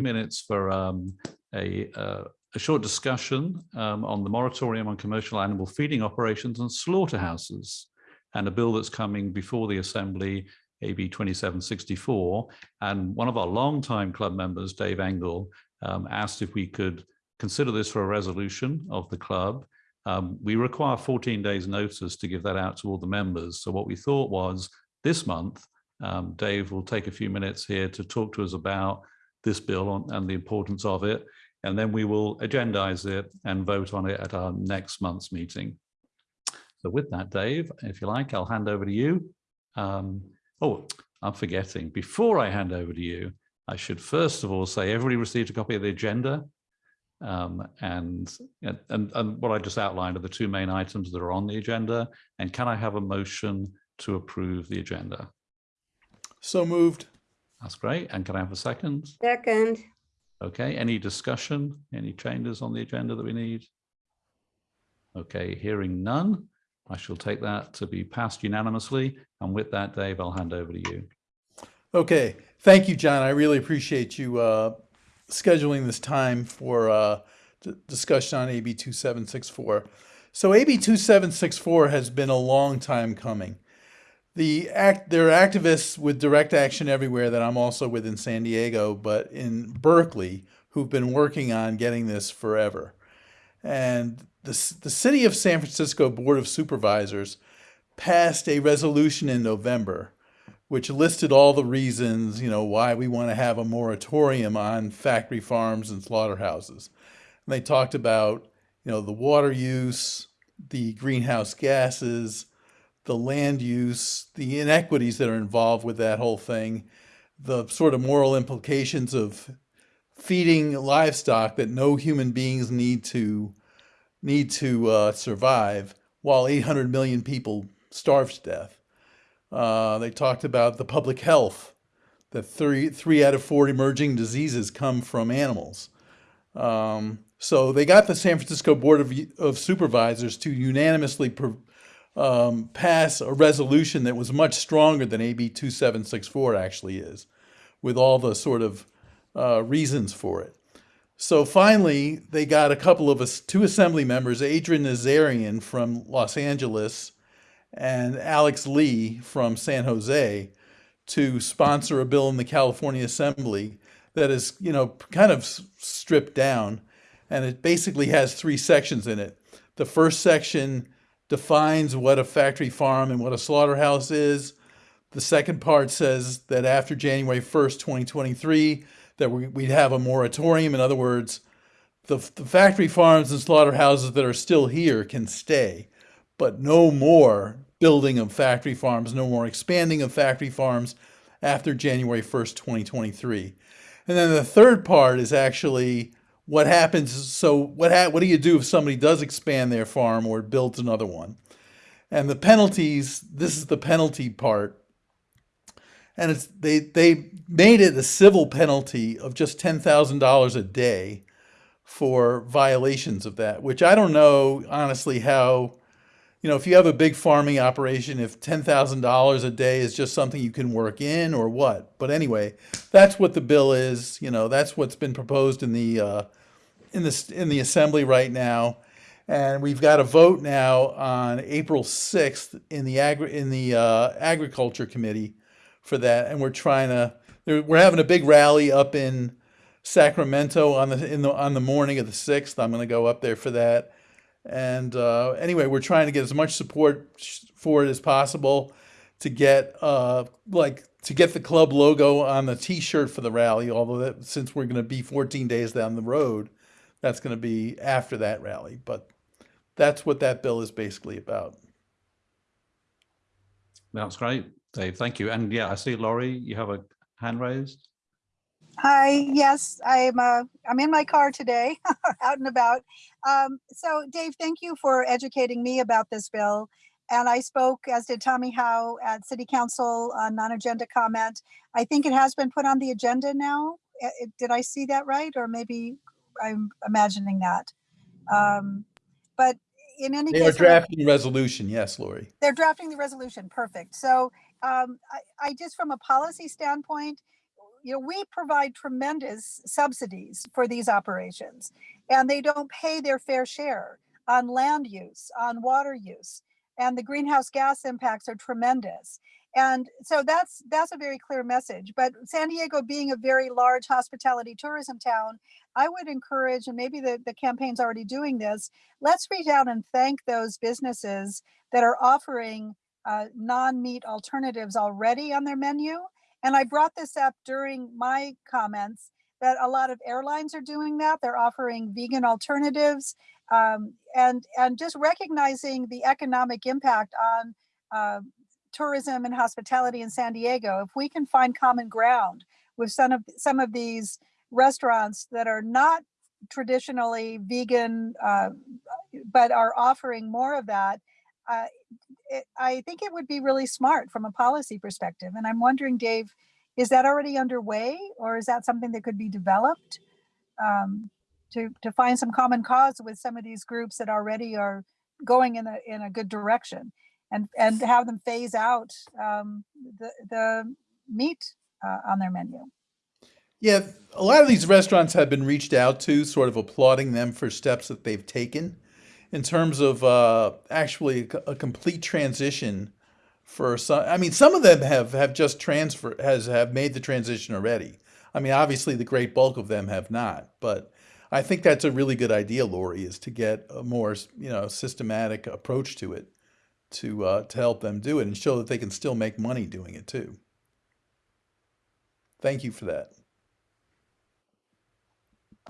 minutes for um, a, uh, a short discussion um, on the moratorium on commercial animal feeding operations and slaughterhouses and a bill that's coming before the Assembly, AB 2764. And one of our longtime club members, Dave Engel, um, asked if we could consider this for a resolution of the club. Um, we require 14 days notice to give that out to all the members. So what we thought was this month, um, Dave will take a few minutes here to talk to us about this bill on, and the importance of it. And then we will agendize it and vote on it at our next month's meeting. So with that, Dave, if you like, I'll hand over to you. Um, oh, I'm forgetting. Before I hand over to you, I should first of all say everybody received a copy of the agenda. Um, and, and, and what I just outlined are the two main items that are on the agenda. And can I have a motion to approve the agenda? So moved. That's great. And can I have a second? Second, Okay, any discussion, any changes on the agenda that we need? Okay, hearing none, I shall take that to be passed unanimously. And with that, Dave, I'll hand over to you. Okay, thank you, John. I really appreciate you uh, scheduling this time for uh, discussion on AB 2764. So AB 2764 has been a long time coming. The act, there are activists with direct action everywhere that I'm also with in San Diego, but in Berkeley, who've been working on getting this forever. And the, the city of San Francisco Board of Supervisors passed a resolution in November which listed all the reasons, you know, why we want to have a moratorium on factory farms and slaughterhouses. And they talked about, you know, the water use, the greenhouse gases, the land use, the inequities that are involved with that whole thing, the sort of moral implications of feeding livestock that no human beings need to need to uh, survive, while 800 million people starve to death. Uh, they talked about the public health, that three, three out of four emerging diseases come from animals. Um, so they got the San Francisco Board of, of Supervisors to unanimously pro, um, pass a resolution that was much stronger than AB 2764 actually is, with all the sort of uh, reasons for it. So finally, they got a couple of us, two assembly members, Adrin Nazarian from Los Angeles and Alex Lee from San Jose to sponsor a bill in the California Assembly that is, you know, kind of stripped down. And it basically has three sections in it. The first section defines what a factory farm and what a slaughterhouse is. The second part says that after January 1st, 2023, that we, we'd have a moratorium. In other words, the, the factory farms and slaughterhouses that are still here can stay but no more building of factory farms, no more expanding of factory farms after January 1st, 2023. And then the third part is actually what happens. So what ha- what do you do if somebody does expand their farm or builds another one? And the penalties. This is the penalty part, and it's they they made it a civil penalty of just ten thousand dollars a day for violations of that. Which I don't know honestly how you know, if you have a big farming operation, if $10,000 a day is just something you can work in or what. But anyway, that's what the bill is. You know, that's what's been proposed in the, uh, in the, in the assembly right now. And we've got a vote now on April 6th in the agri in the uh, agriculture committee for that. And we're trying to, we're having a big rally up in Sacramento on the, in the, on the morning of the 6th. I'm going to go up there for that. And uh, anyway, we're trying to get as much support for it as possible to get uh, like to get the club logo on the T-shirt for the rally. Although that, since we're going to be 14 days down the road, that's going to be after that rally. But that's what that bill is basically about. That's great, Dave. Thank you. And yeah, I see Lori, you have a hand raised. Hi, yes, I'm uh, I'm in my car today, out and about. Um, so, Dave, thank you for educating me about this bill. And I spoke, as did Tommy Howe, at City Council on non-agenda comment. I think it has been put on the agenda now. It- Did I see that right? Or maybe I'm imagining that. Um, But in any They are case. I- drafting resolution. Yes, Lori. they're drafting the resolution, perfect. So um, I, I just, from a policy standpoint, you know, we provide tremendous subsidies for these operations and they don't pay their fair share on land use, on water use, and the greenhouse gas impacts are tremendous. And so that's that's a very clear message. But San Diego being a very large hospitality tourism town, I would encourage, and maybe the, the campaign's already doing this, let's reach out and thank those businesses that are offering uh, non-meat alternatives already on their menu. And I brought this up during my comments that a lot of airlines are doing that. They're offering vegan alternatives um, and, and just recognizing the economic impact on uh, tourism and hospitality in San Diego. If we can find common ground with some of, some of these restaurants that are not traditionally vegan, uh, but are offering more of that, it, I think it would be really smart from a policy perspective. And I'm wondering, Dave, is that already underway or is that something that could be developed um, to, to find some common cause with some of these groups that already are going in a, in a good direction and, and have them phase out um, the, the meat uh, on their menu? Yeah, a lot of these restaurants have been reached out to, sort of applauding them for steps that they've taken in terms of uh, actually a complete transition for some. I mean, some of them have have just transfer has have made the transition already. I mean, obviously the great bulk of them have not, but I think that's a really good idea, Lori, is to get a more you know systematic approach to it to uh, to help them do it and show that they can still make money doing it too. Thank you for that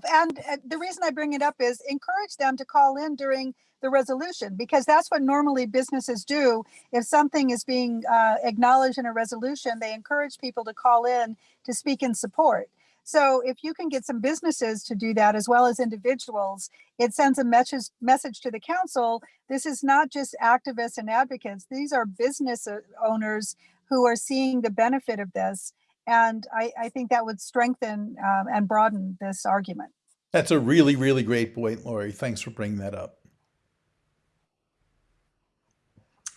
and uh, the reason I bring it up is encourage them to call in during the resolution because that's what normally businesses do. If something is being uh, acknowledged in a resolution, they encourage people to call in to speak in support. So if you can get some businesses to do that as well as individuals, it sends a message message to the council. This is not just activists and advocates. These are business uh, owners who are seeing the benefit of this and I, I think that would strengthen um, and broaden this argument. That's a really, really great point, Lori. Thanks for bringing that up.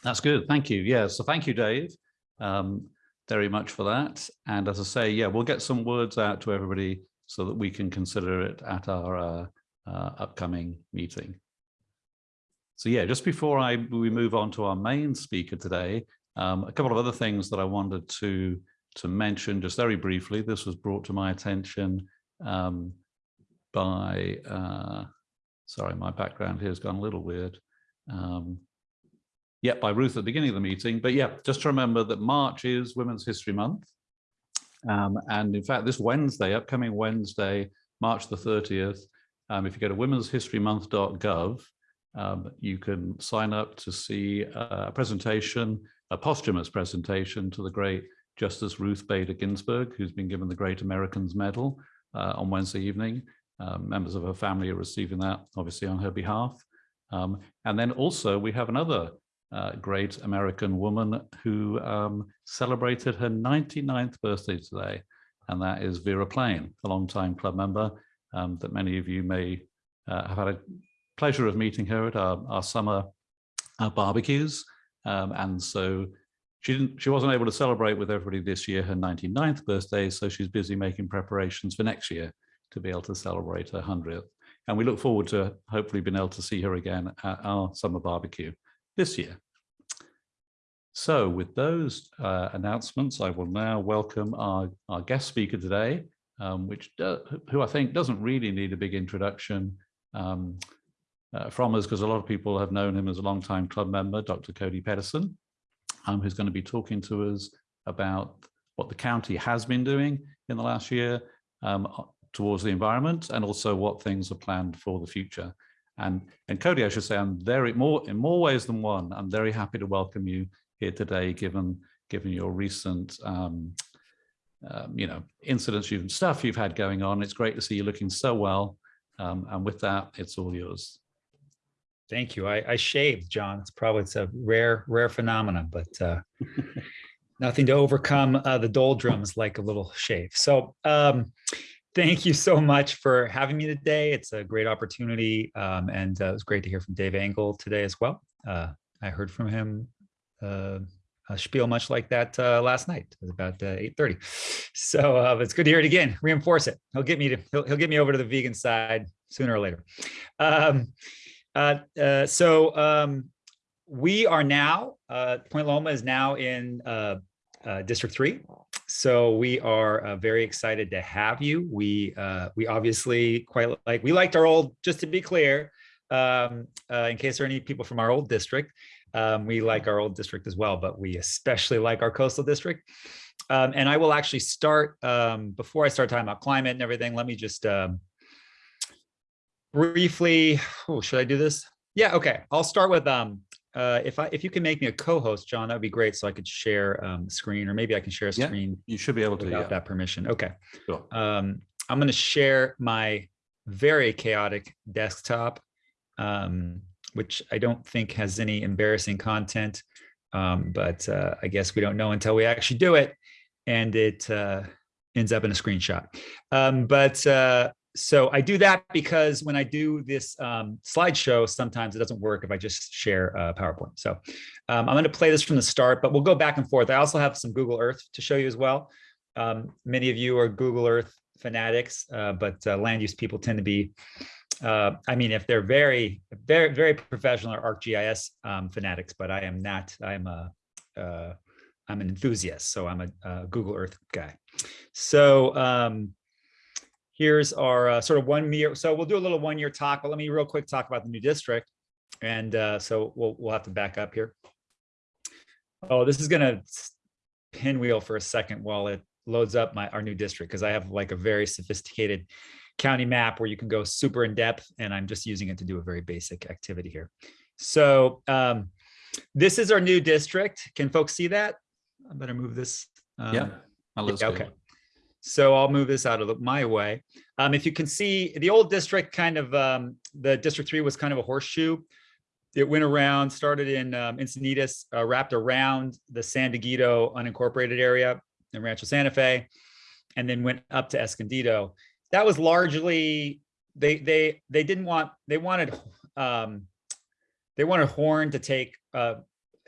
That's good. Thank you. Yeah. So thank you, Dave, um, very much for that. And as I say, yeah, we'll get some words out to everybody so that we can consider it at our uh, uh, upcoming meeting. So yeah, just before I we move on to our main speaker today, um, a couple of other things that I wanted to to mention just very briefly, this was brought to my attention um, by, uh, sorry, my background here has gone a little weird. Um, yeah, by Ruth at the beginning of the meeting. But yeah, just to remember that March is Women's History Month. Um, and in fact, this Wednesday, upcoming Wednesday, March the 30th, um, if you go to womenshistorymonth.gov, um, you can sign up to see a presentation, a posthumous presentation to the great Justice Ruth Bader Ginsburg, who's been given the Great Americans Medal uh, on Wednesday evening. Um, members of her family are receiving that, obviously, on her behalf. Um, and then also we have another uh, great American woman who um, celebrated her 99th birthday today, and that is Vera Plain, a longtime club member um, that many of you may uh, have had a pleasure of meeting her at our, our summer uh, barbecues. Um, and so she didn't she wasn't able to celebrate with everybody this year her 99th birthday so she's busy making preparations for next year to be able to celebrate her 100th and we look forward to hopefully being able to see her again at our summer barbecue this year. So with those uh, announcements i will now welcome our, our guest speaker today um, which who i think doesn't really need a big introduction um, uh, from us because a lot of people have known him as a long-time club member dr cody petterson um, who's going to be talking to us about what the county has been doing in the last year um, towards the environment and also what things are planned for the future. And, and Cody, I should say, I'm very more in more ways than one. I'm very happy to welcome you here today, given given your recent, um, um, you know, incidents and stuff you've had going on. It's great to see you looking so well. Um, and with that, it's all yours. Thank you. I, I shaved, John. It's probably it's a rare, rare phenomenon, but uh, nothing to overcome uh, the doldrums like a little shave. So um, thank you so much for having me today. It's a great opportunity. Um, and uh, it was great to hear from Dave Engel today as well. Uh, I heard from him uh, a spiel much like that uh, last night. It was about uh, 8:30. So uh, it's good to hear it again. Reinforce it. He'll get me to he'll, he'll get me over to the vegan side sooner or later. Um, so um, we are now uh, Point Loma is now in uh, uh, District Three. So we are uh, very excited to have you. We uh, we obviously quite like we liked our old. Just to be clear, um, uh, in case there are any people from our old district, um, we like our old district as well, but we especially like our coastal district. Um, and I will actually start um, before I start talking about climate and everything. Let me just um, briefly. Oh, should I do this? Yeah. Okay. I'll start with um, uh, if I if you can make me a co-host, John, that would be great. So I could share um, screen, or maybe I can share a screen. Yeah, You should be able to, without yeah. that permission. Okay. Sure. Um, I'm going to share my very chaotic desktop, um, which I don't think has any embarrassing content, um, but uh, I guess we don't know until we actually do it, and it uh, ends up in a screenshot. Um, but uh, so I do that because when I do this um, slideshow, sometimes it doesn't work if I just share uh, PowerPoint. So um, I'm going to play this from the start, but we'll go back and forth. I also have some Google Earth to show you as well. Um, many of you are Google Earth fanatics, uh, but uh, land use people tend to be, uh, I mean, if they're very, very, very professional or ArcGIS um, fanatics, but I am not, I'm a, uh, I'm an enthusiast. So I'm a, a Google Earth guy. So um, here's our uh, sort of one year. So we'll do a little one year talk, but let me real quick talk about the new district. And uh, so we'll, we'll have to back up here. Oh, this is gonna pinwheel for a second while it loads up my our new district because I have like a very sophisticated county map where you can go super in depth and I'm just using it to do a very basic activity here. So um, this is our new district. Can folks see that? I better move this. um, Yeah. yeah, okay. So I'll move this out of my way. Um, if you can see the old district kind of, um, the District Three was kind of a horseshoe. It went around, started in um, Encinitas, uh, wrapped around the San Diego unincorporated area in Rancho Santa Fe, and then went up to Escondido. That was largely, they, they, they didn't want, they wanted, um, they wanted Horn to take, uh,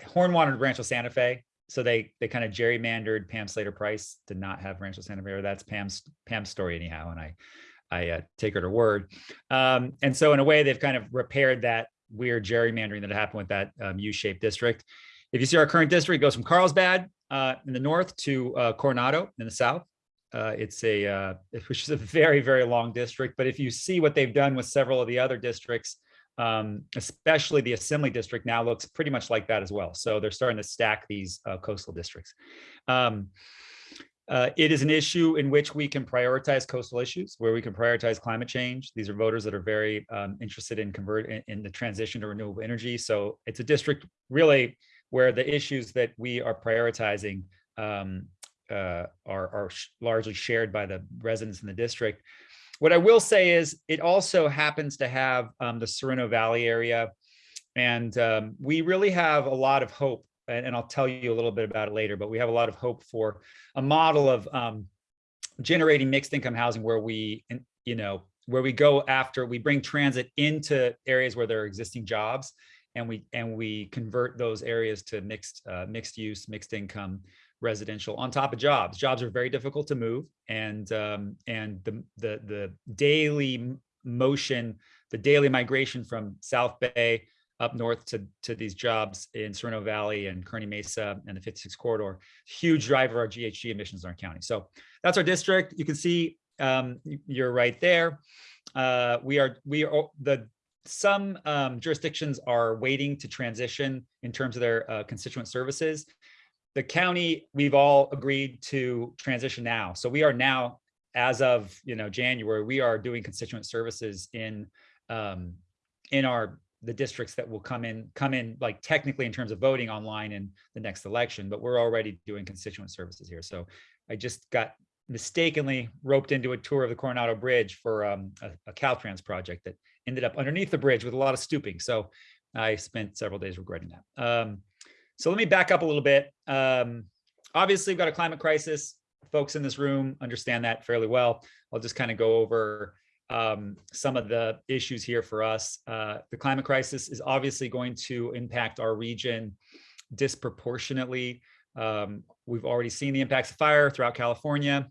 Horn wanted Rancho Santa Fe. So they, they kind of gerrymandered Pam Slater Price to not have Rancho Santa or that's Pam's, Pam's story anyhow. And I, I uh, take her to word. Um, and so in a way, they've kind of repaired that weird gerrymandering that happened with that um, U-shaped district. If you see our current district, it goes from Carlsbad uh, in the north to uh, Coronado in the south. Uh, it's a, uh, which is a very, very long district. But if you see what they've done with several of the other districts, um, especially the Assembly District now looks pretty much like that as well. So they're starting to stack these uh, coastal districts. Um, uh, it is an issue in which we can prioritize coastal issues, where we can prioritize climate change. These are voters that are very um, interested in convert in, in the transition to renewable energy. So it's a district really where the issues that we are prioritizing um, uh, are, are largely shared by the residents in the district. What I will say is it also happens to have um, the Sorrento Valley area. And um, we really have a lot of hope, and, and I'll tell you a little bit about it later, but we have a lot of hope for a model of um, generating mixed income housing where we, you know, where we go after, we bring transit into areas where there are existing jobs and we, and we convert those areas to mixed, uh, mixed use, mixed income residential on top of jobs. Jobs are very difficult to move and, um, and the, the, the daily motion, the daily migration from South Bay up north to, to these jobs in Sorrento Valley and Kearny Mesa and the 56 corridor, huge driver of our GHG emissions in our county. So that's our district. You can see um, you're right there. Uh, we are, we are, the, some um, jurisdictions are waiting to transition in terms of their uh, constituent services. The county, we've all agreed to transition now. So we are now, as of, you know, January, we are doing constituent services in, um, in our, the districts that will come in, come in like technically in terms of voting online in the next election, but we're already doing constituent services here. So I just got mistakenly roped into a tour of the Coronado Bridge for um, a, a Caltrans project that ended up underneath the bridge with a lot of stooping. So I spent several days regretting that. Um, so let me back up a little bit. Um, obviously, we've got a climate crisis. Folks in this room understand that fairly well. I'll just kind of go over um, some of the issues here for us. Uh, the climate crisis is obviously going to impact our region disproportionately. Um, we've already seen the impacts of fire throughout California.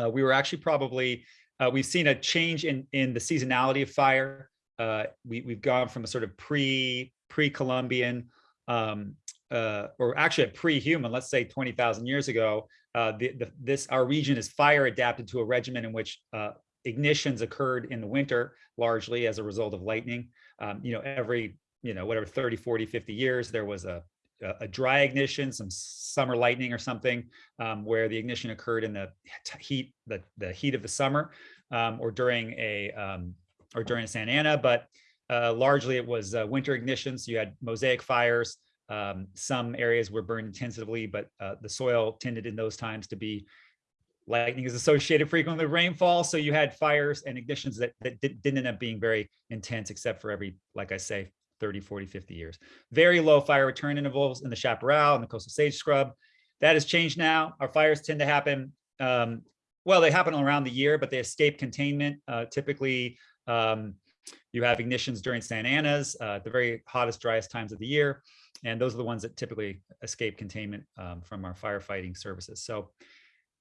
Uh, we were actually probably, uh, we've seen a change in, in the seasonality of fire. Uh, we, we've gone from a sort of pre, pre-Columbian, um, uh, or actually pre-human, let's say 20,000 years ago, uh, the, the, this, our region is fire adapted to a regimen in which uh, ignitions occurred in the winter, largely as a result of lightning. Um, you know, every, you know, whatever, 30, 40, 50 years, there was a, a, dry ignition, some summer lightning or something, um, where the ignition occurred in the heat, the, the heat of the summer, um, or during a, um, or during a Santa Ana, but uh, largely it was uh, winter ignitions. You had mosaic fires. Um, some areas were burned intensively, but uh, the soil tended in those times to be lightning is associated frequently with rainfall. So you had fires and ignitions that, that did, didn't end up being very intense, except for every, like I say, 30, 40, 50 years. Very low fire return intervals in the chaparral and the coastal sage scrub. That has changed now. Our fires tend to happen, um, well, they happen around the year, but they escape containment. Uh, typically, um, you have ignitions during Santa Anas, uh, the very hottest, driest times of the year. And those are the ones that typically escape containment um, from our firefighting services. So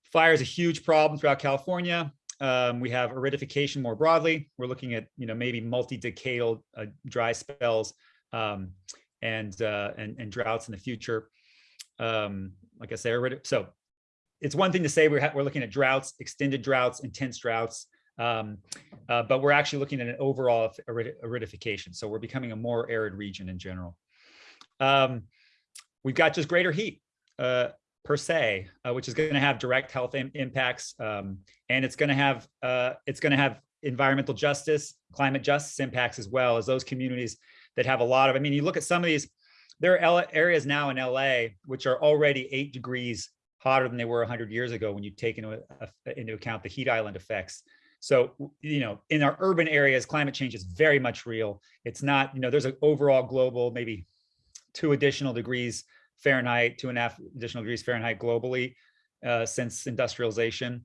fire is a huge problem throughout California. Um, we have aridification more broadly. We're looking at, you know, maybe multi-decadal uh, dry spells um, and, uh, and, and droughts in the future. Um, like I say, so it's one thing to say we're, we're looking at droughts, extended droughts, intense droughts, um, uh, but we're actually looking at an overall arid- aridification. So we're becoming a more arid region in general. Um, we've got just greater heat uh, per se, uh, which is going to have direct health im- impacts, um, and it's going to have uh, it's going to have environmental justice, climate justice impacts as well as those communities that have a lot of. I mean, you look at some of these. There are areas now in LA which are already eight degrees hotter than they were 100 years ago when you take into, into account the heat island effects. So, you know, in our urban areas, climate change is very much real. It's not, you know, there's an overall global, maybe two additional degrees Fahrenheit, two and a half additional degrees Fahrenheit globally uh, since industrialization.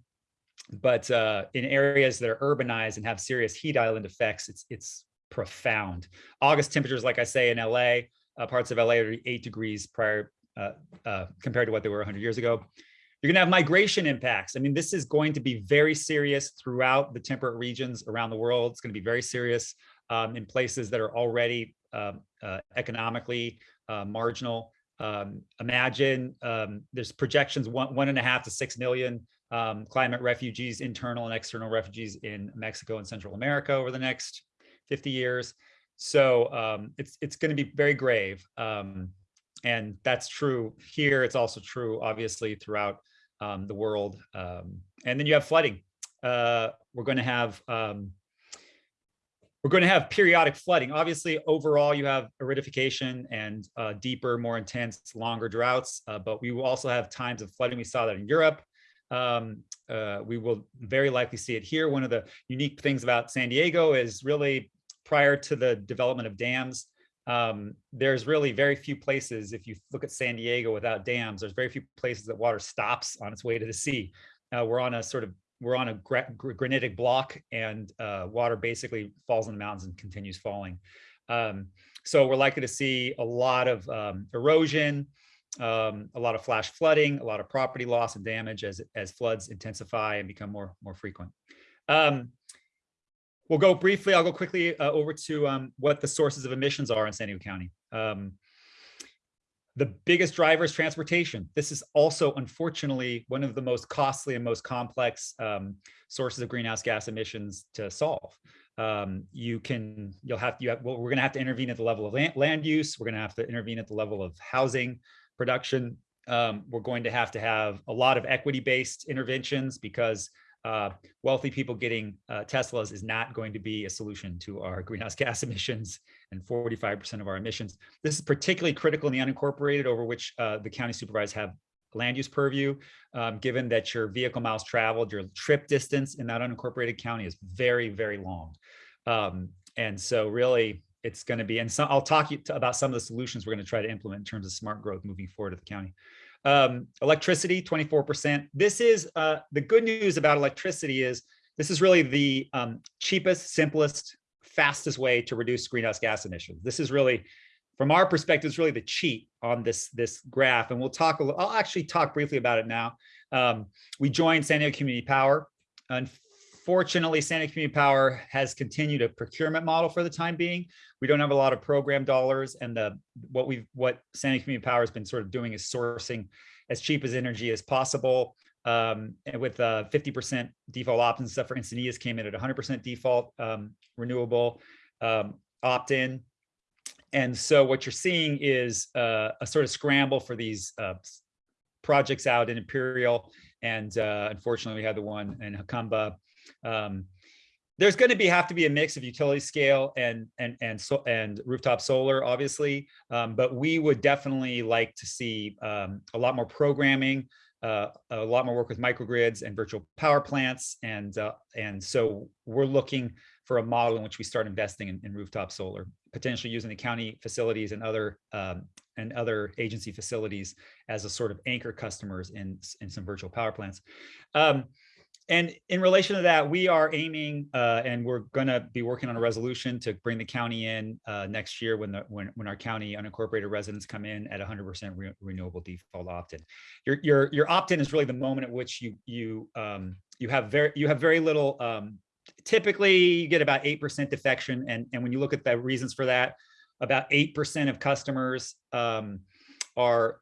But uh, in areas that are urbanized and have serious heat island effects, it's it's profound. August temperatures, like I say, in LA, uh, parts of LA are eight degrees prior uh, uh, compared to what they were 100 years ago. You're going to have migration impacts. I mean, this is going to be very serious throughout the temperate regions around the world. It's going to be very serious um, in places that are already um, uh, economically uh, marginal. Um, imagine um, there's projections one one and a half to six million um, climate refugees, internal and external refugees in Mexico and Central America over the next 50 years. So um, it's it's going to be very grave, um, and that's true here. It's also true, obviously, throughout um, the world. And then you have flooding. Uh, we're going to have um, we're going to have periodic flooding. Obviously, overall, you have aridification and uh, deeper, more intense, longer droughts, uh, but we will also have times of flooding. We saw that in Europe. Um, uh, we will very likely see it here. One of the unique things about San Diego is really prior to the development of dams, um, there's really very few places, if you look at San Diego without dams, there's very few places that water stops on its way to the sea. Uh, we're on a sort of we're on a gra- gr- granitic block and uh, water basically falls in the mountains and continues falling. Um, so we're likely to see a lot of um, erosion, um, a lot of flash flooding, a lot of property loss and damage as, as floods intensify and become more, more frequent. Um, we'll go briefly, I'll go quickly uh, over to um, what the sources of emissions are in San Diego County. The biggest driver is transportation. This is also, unfortunately, one of the most costly and most complex um, sources of greenhouse gas emissions to solve. Um, you can, you'll have, you have, well, we're going to have to intervene at the level of land, land use. We're going to have to intervene at the level of housing production. Um, we're going to have to have a lot of equity-based interventions because uh, wealthy people getting uh, Teslas is not going to be a solution to our greenhouse gas emissions and 45% of our emissions. This is particularly critical in the unincorporated over which uh, the county supervisors have land use purview, um, given that your vehicle miles traveled, your trip distance in that unincorporated county is very, very long. Um, and so really it's going to be, and so I'll talk you about some of the solutions we're going to try to implement in terms of smart growth moving forward to the county. Um, electricity, 24%. This is uh, the good news about electricity is this is really the um, cheapest, simplest, fastest way to reduce greenhouse gas emissions. This is really from our perspective, it's really the cheat on this, this graph. And we'll talk, a little, I'll actually talk briefly about it now. Um, we joined San Diego Community Power. Unfortunately, San Santa Community Power has continued a procurement model for the time being. We don't have a lot of program dollars and the what we've what San Diego Community Power has been sort of doing is sourcing as cheap as energy as possible. Um, and with uh, 50% default opt-in stuff for Encinitas came in at 100% default um, renewable um, opt-in. And so what you're seeing is uh, a sort of scramble for these uh, projects out in Imperial. And uh, unfortunately, we had the one in Jacumba. Um, there's going to be have to be a mix of utility scale and and and so and rooftop solar, obviously. Um, but we would definitely like to see um, a lot more programming, uh, a lot more work with microgrids and virtual power plants, and uh, and so we're looking for a model in which we start investing in, in rooftop solar, potentially using the county facilities and other um, and other agency facilities as a sort of anchor customers in in some virtual power plants. And in relation to that, we are aiming uh, and we're going to be working on a resolution to bring the county in uh, next year when the when when our county unincorporated residents come in at 100% re renewable default opt-in. Your your your opt-in is really the moment at which you you um, you have very you have very little. Um, typically, you get about eight percent defection, and and when you look at the reasons for that, about eight percent of customers um, are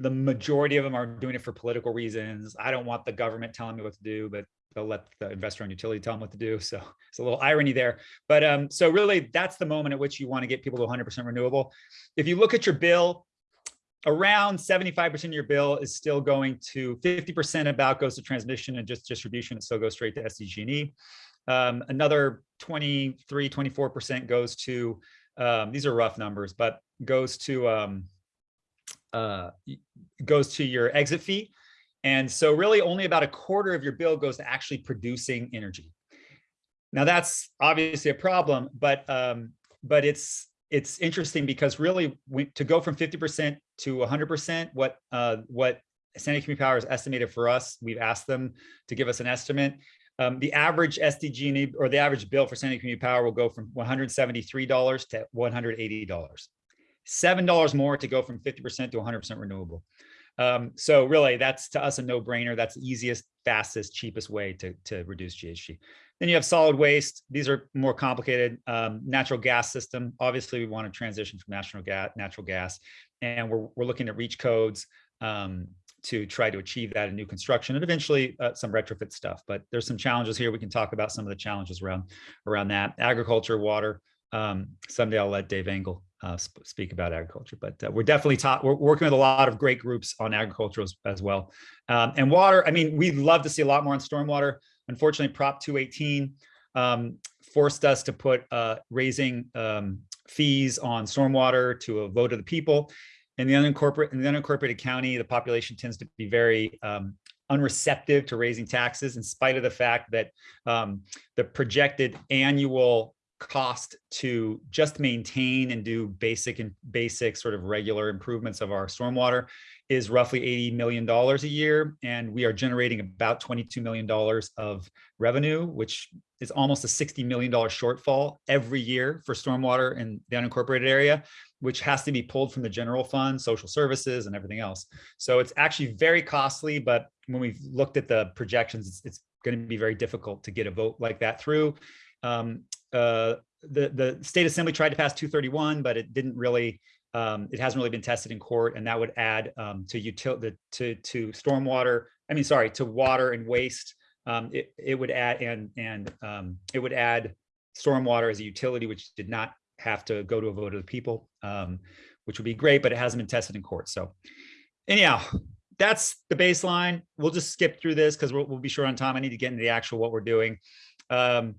the majority of them are doing it for political reasons. I don't want the government telling me what to do, but they'll let the investor owned utility tell them what to do. So it's a little irony there. But um, so really that's the moment at which you want to get people to 100% renewable. If you look at your bill, around 75% of your bill is still going to 50% about goes to transmission and just distribution. It still goes straight to SDG&E. Um, another 23, 24% goes to, um, these are rough numbers, but goes to, um, uh, goes to your exit fee. And so really only about a quarter of your bill goes to actually producing energy. Now that's obviously a problem, but um, but it's it's interesting because really we, to go from 50% to 100%, what uh, what San Diego Community Power has estimated for us, we've asked them to give us an estimate. Um, the average SDG or the average bill for San Diego Community Power will go from $173 to $180. $7 more to go from 50% to 100% renewable. Um, so really that's to us a no brainer. That's the easiest, fastest, cheapest way to, to reduce GHG. Then you have solid waste. These are more complicated. Um, natural gas system. Obviously we want to transition from natural gas, natural gas, and we're, we're looking at reach codes um, to try to achieve that in new construction and eventually uh, some retrofit stuff. But there's some challenges here. We can talk about some of the challenges around, around that. Agriculture, water. Um, someday I'll let Dave Engel uh, sp speak about agriculture, but uh, we're definitely taught, we're working with a lot of great groups on agriculture as, as well. Um, and water, I mean, we'd love to see a lot more on stormwater. Unfortunately, Prop 218 um, forced us to put uh, raising um, fees on stormwater to a vote of the people. In the unincorporated, in the unincorporated county, the population tends to be very um, unreceptive to raising taxes in spite of the fact that um, the projected annual cost to just maintain and do basic and basic sort of regular improvements of our stormwater is roughly $80 million a year. And we are generating about $22 million of revenue, which is almost a $60 million shortfall every year for stormwater in the unincorporated area, which has to be pulled from the general fund, social services and everything else. So it's actually very costly, but when we've looked at the projections, it's, it's going to be very difficult to get a vote like that through. Um, uh, the, the state assembly tried to pass 231, but it didn't really, um, it hasn't really been tested in court and that would add um, to utility, to, to stormwater, I mean, sorry, to water and waste. Um, it, it would add, and, and um, it would add stormwater as a utility, which did not have to go to a vote of the people, um, which would be great, but it hasn't been tested in court. So anyhow, that's the baseline. We'll just skip through this because we'll, we'll, be short on time. I need to get into the actual what we're doing. Um,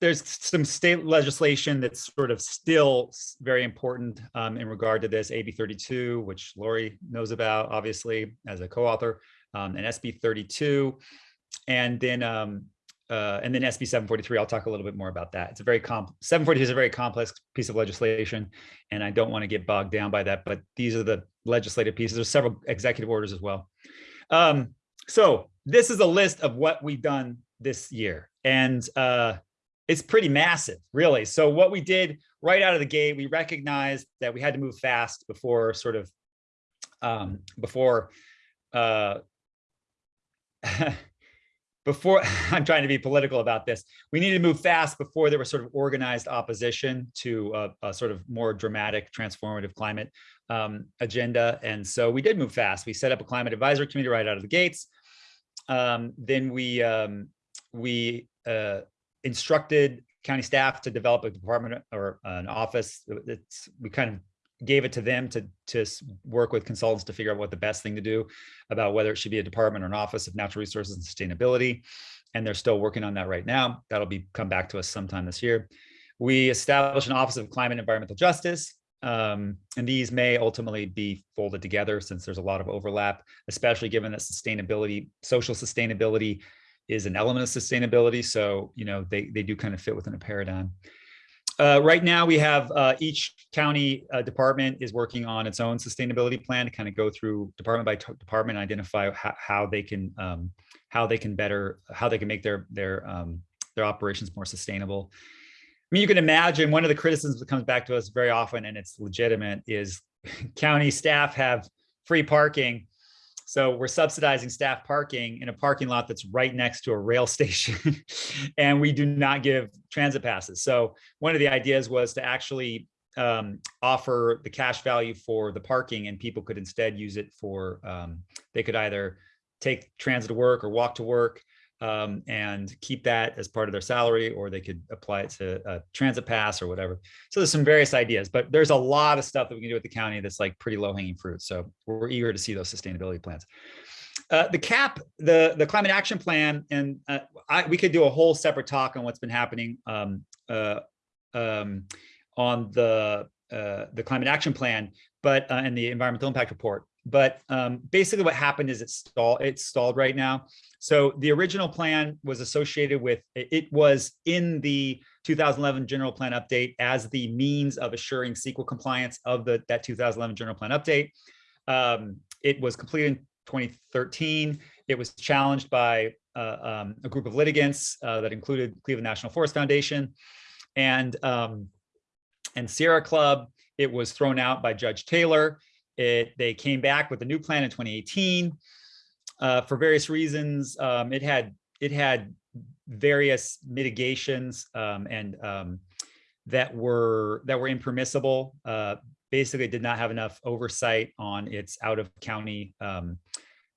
there's some state legislation that's sort of still very important um, in regard to this AB 32, which Lori knows about, obviously, as a co-author, um, and SB 32, and then um, uh, and then SB 743. I'll talk a little bit more about that. It's a very comp 743 is a very complex piece of legislation, and I don't want to get bogged down by that. But these are the legislative pieces. There's several executive orders as well. Um, so this is a list of what we've done this year, and uh, it's pretty massive, really. So what we did right out of the gate, we recognized that we had to move fast before sort of um, before uh, before I'm trying to be political about this, we needed to move fast before there was sort of organized opposition to a, a sort of more dramatic, transformative climate um, agenda. And so we did move fast. We set up a climate advisory committee right out of the gates. Um, then we um, we uh, instructed county staff to develop a department or an office. We kind of gave it to them to, to work with consultants to figure out what the best thing to do about whether it should be a department or an office of natural resources and sustainability. And they're still working on that right now. That'll be come back to us sometime this year. We established an Office of Climate and Environmental Justice. Um, and these may ultimately be folded together since there's a lot of overlap, especially given that sustainability, social sustainability is an element of sustainability. So, you know, they, they do kind of fit within a paradigm. Uh, right now, we have uh, each county uh, department is working on its own sustainability plan to kind of go through department by department and identify how, they can um, how they can better how they can make their their um, their operations more sustainable. I mean, you can imagine one of the criticisms that comes back to us very often, and it's legitimate, is county staff have free parking. So we're subsidizing staff parking in a parking lot that's right next to a rail station, and we do not give transit passes. So one of the ideas was to actually um, offer the cash value for the parking, and people could instead use it for um, they could either take transit to work or walk to work um, and keep that as part of their salary, or they could apply it to a transit pass or whatever. So there's some various ideas, but there's a lot of stuff that we can do at the county that's like pretty low hanging fruit. So we're eager to see those sustainability plans. Uh, the CAP, the the climate action plan, and uh, I, we could do a whole separate talk on what's been happening um, uh, um, on the uh, the climate action plan, but uh, and the environmental impact report. But um, basically, what happened is it stalled. It's stalled right now. So the original plan was associated with it was in the 2011 general plan update as the means of assuring CEQA compliance of the that 2011 general plan update. Um, it was completed in 2013. It was challenged by uh, um, a group of litigants uh, that included Cleveland National Forest Foundation and um, and Sierra Club. It was thrown out by Judge Taylor. It, they came back with a new plan in 2018. Uh, for various reasons, um, it had it had various mitigations um, and um, that were that were impermissible. Uh, basically, did not have enough oversight on its out of county um,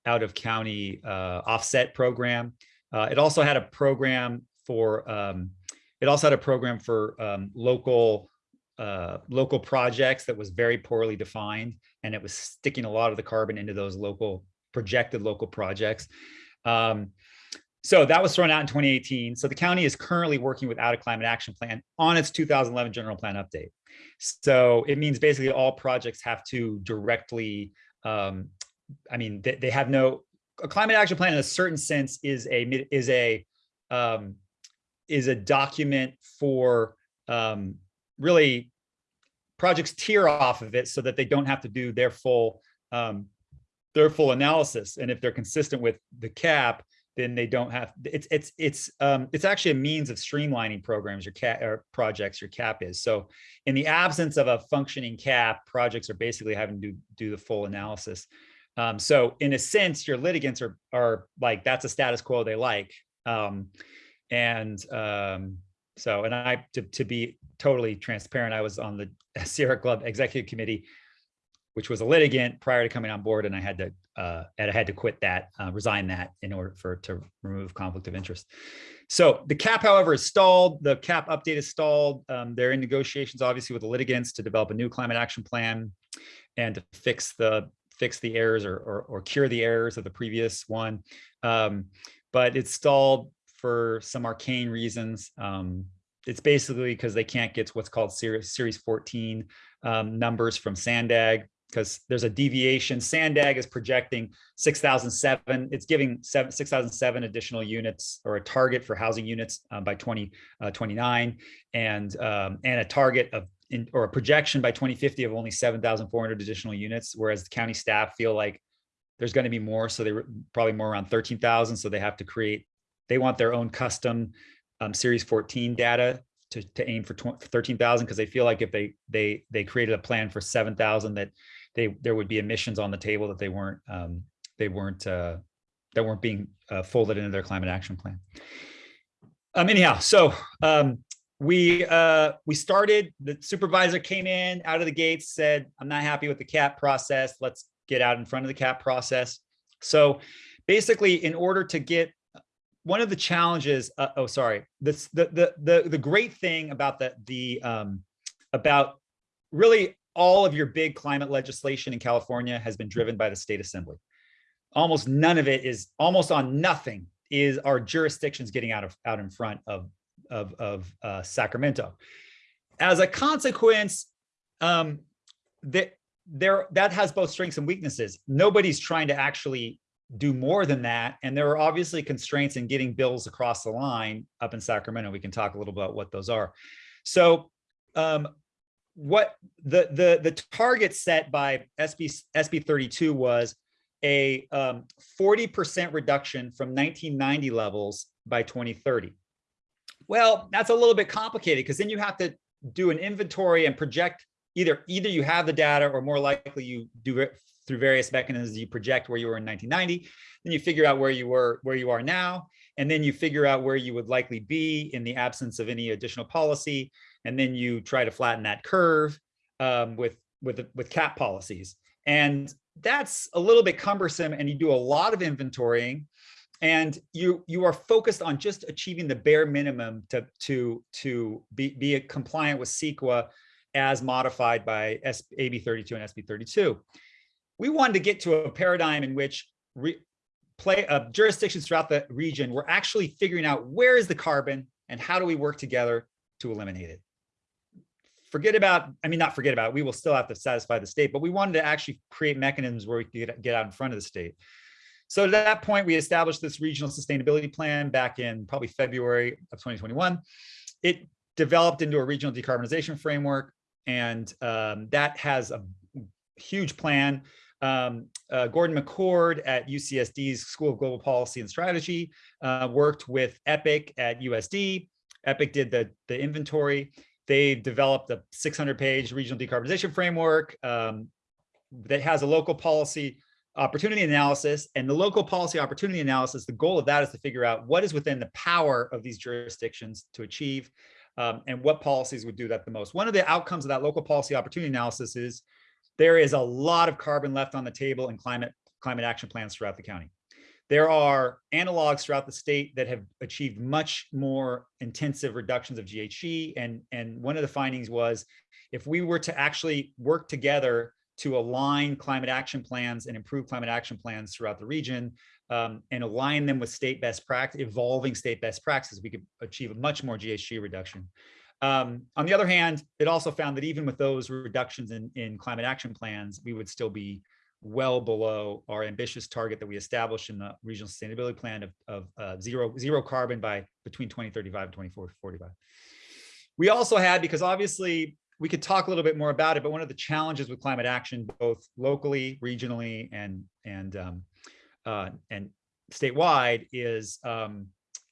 out of county uh, offset program. Uh, it also had a program for um, it also had a program for um, local uh, local projects that was very poorly defined, and it was sticking a lot of the carbon into those local projected local projects. Um, so that was thrown out in 2018. So the county is currently working without a climate action plan on its 2011 general plan update. So it means basically all projects have to directly, um, I mean, they, they have no, a climate action plan in a certain sense is a, is a, um, is a document for um, really projects tier off of it so that they don't have to do their full um, their full analysis. And if they're consistent with the cap, then they don't have it's it's it's um, it's actually a means of streamlining programs your cap or projects your cap is. So in the absence of a functioning cap, projects are basically having to do, the full analysis. Um, so in a sense, your litigants are are like that's a status quo they like. Um, and um, so, and I, to, to be totally transparent, I was on the Sierra Club Executive Committee, which was a litigant prior to coming on board, and I had to, uh, and I had to quit that, uh, resign that in order for to remove conflict of interest. So the cap, however, is stalled. The cap update is stalled. Um, they're in negotiations, obviously, with the litigants to develop a new climate action plan and to fix the fix the errors or or, or cure the errors of the previous one. Um, but it's stalled for some arcane reasons. Um, it's basically because they can't get what's called series, series 14 um, numbers from Sandag because there's a deviation. Sandag is projecting 6,007. It's giving 6,007 additional units or a target for housing units um, by 2029 uh, and um, and a target of in, or a projection by 2050 of only 7,400 additional units, whereas the county staff feel like there's going to be more. So they are probably more around 13,000. So they have to create they want their own custom um, Series 14 data to, to aim for 20 13,000 because they feel like if they they they created a plan for 7,000 that they there would be emissions on the table that they weren't um, they weren't uh, that weren't being uh, folded into their climate action plan. Um, anyhow, so um, we uh, we started. The supervisor came in out of the gates, said, "I'm not happy with the cap process. Let's get out in front of the cap process." So, basically, in order to get one of the challenges, uh, oh, sorry, this the the the the great thing about the the um, about really all of your big climate legislation in California has been driven by the state assembly. Almost none of it is almost on nothing is our jurisdictions getting out of out in front of of, of uh, Sacramento. As a consequence, um, that there that has both strengths and weaknesses. Nobody's trying to actually do more than that, and there are obviously constraints in getting bills across the line up in Sacramento. We can talk a little about what those are. So, um, what the the the target set by SB SB 32 was a 40% um, reduction from 1990 levels by 2030. Well, that's a little bit complicated because then you have to do an inventory and project either either you have the data or more likely you do it through various mechanisms you project where you were in 1990 then you figure out where you were where you are now and then you figure out where you would likely be in the absence of any additional policy and then you try to flatten that curve um, with with with cap policies and that's a little bit cumbersome and you do a lot of inventorying and you you are focused on just achieving the bare minimum to to to be, be compliant with CEQA as modified by S, AB 32 and SB 32. We wanted to get to a paradigm in which play uh, jurisdictions throughout the region were actually figuring out where is the carbon and how do we work together to eliminate it forget about, I mean, not forget about, it, we will still have to satisfy the state, but we wanted to actually create mechanisms where we could get, get out in front of the state. So at that point, we established this regional sustainability plan back in probably February of 2021. It developed into a regional decarbonization framework, and um, that has a huge plan. Um, uh, Gordon McCord at UCSD's School of Global Policy and Strategy uh, worked with EPIC at USD. EPIC did the, the inventory they developed a 600 page regional decarbonization framework um, that has a local policy opportunity analysis and the local policy opportunity analysis. The goal of that is to figure out what is within the power of these jurisdictions to achieve um, and what policies would do that the most. One of the outcomes of that local policy opportunity analysis is there is a lot of carbon left on the table in climate climate action plans throughout the county. There are analogs throughout the state that have achieved much more intensive reductions of GHG. And, and one of the findings was if we were to actually work together to align climate action plans and improve climate action plans throughout the region um, and align them with state best practice, evolving state best practices, we could achieve a much more GHG reduction. Um, on the other hand, it also found that even with those reductions in, in climate action plans, we would still be well below our ambitious target that we established in the regional sustainability plan of, of uh, zero, zero carbon by between 2035 and 2045. We also had, because obviously we could talk a little bit more about it, but one of the challenges with climate action, both locally, regionally, and and um, uh, and statewide, is um,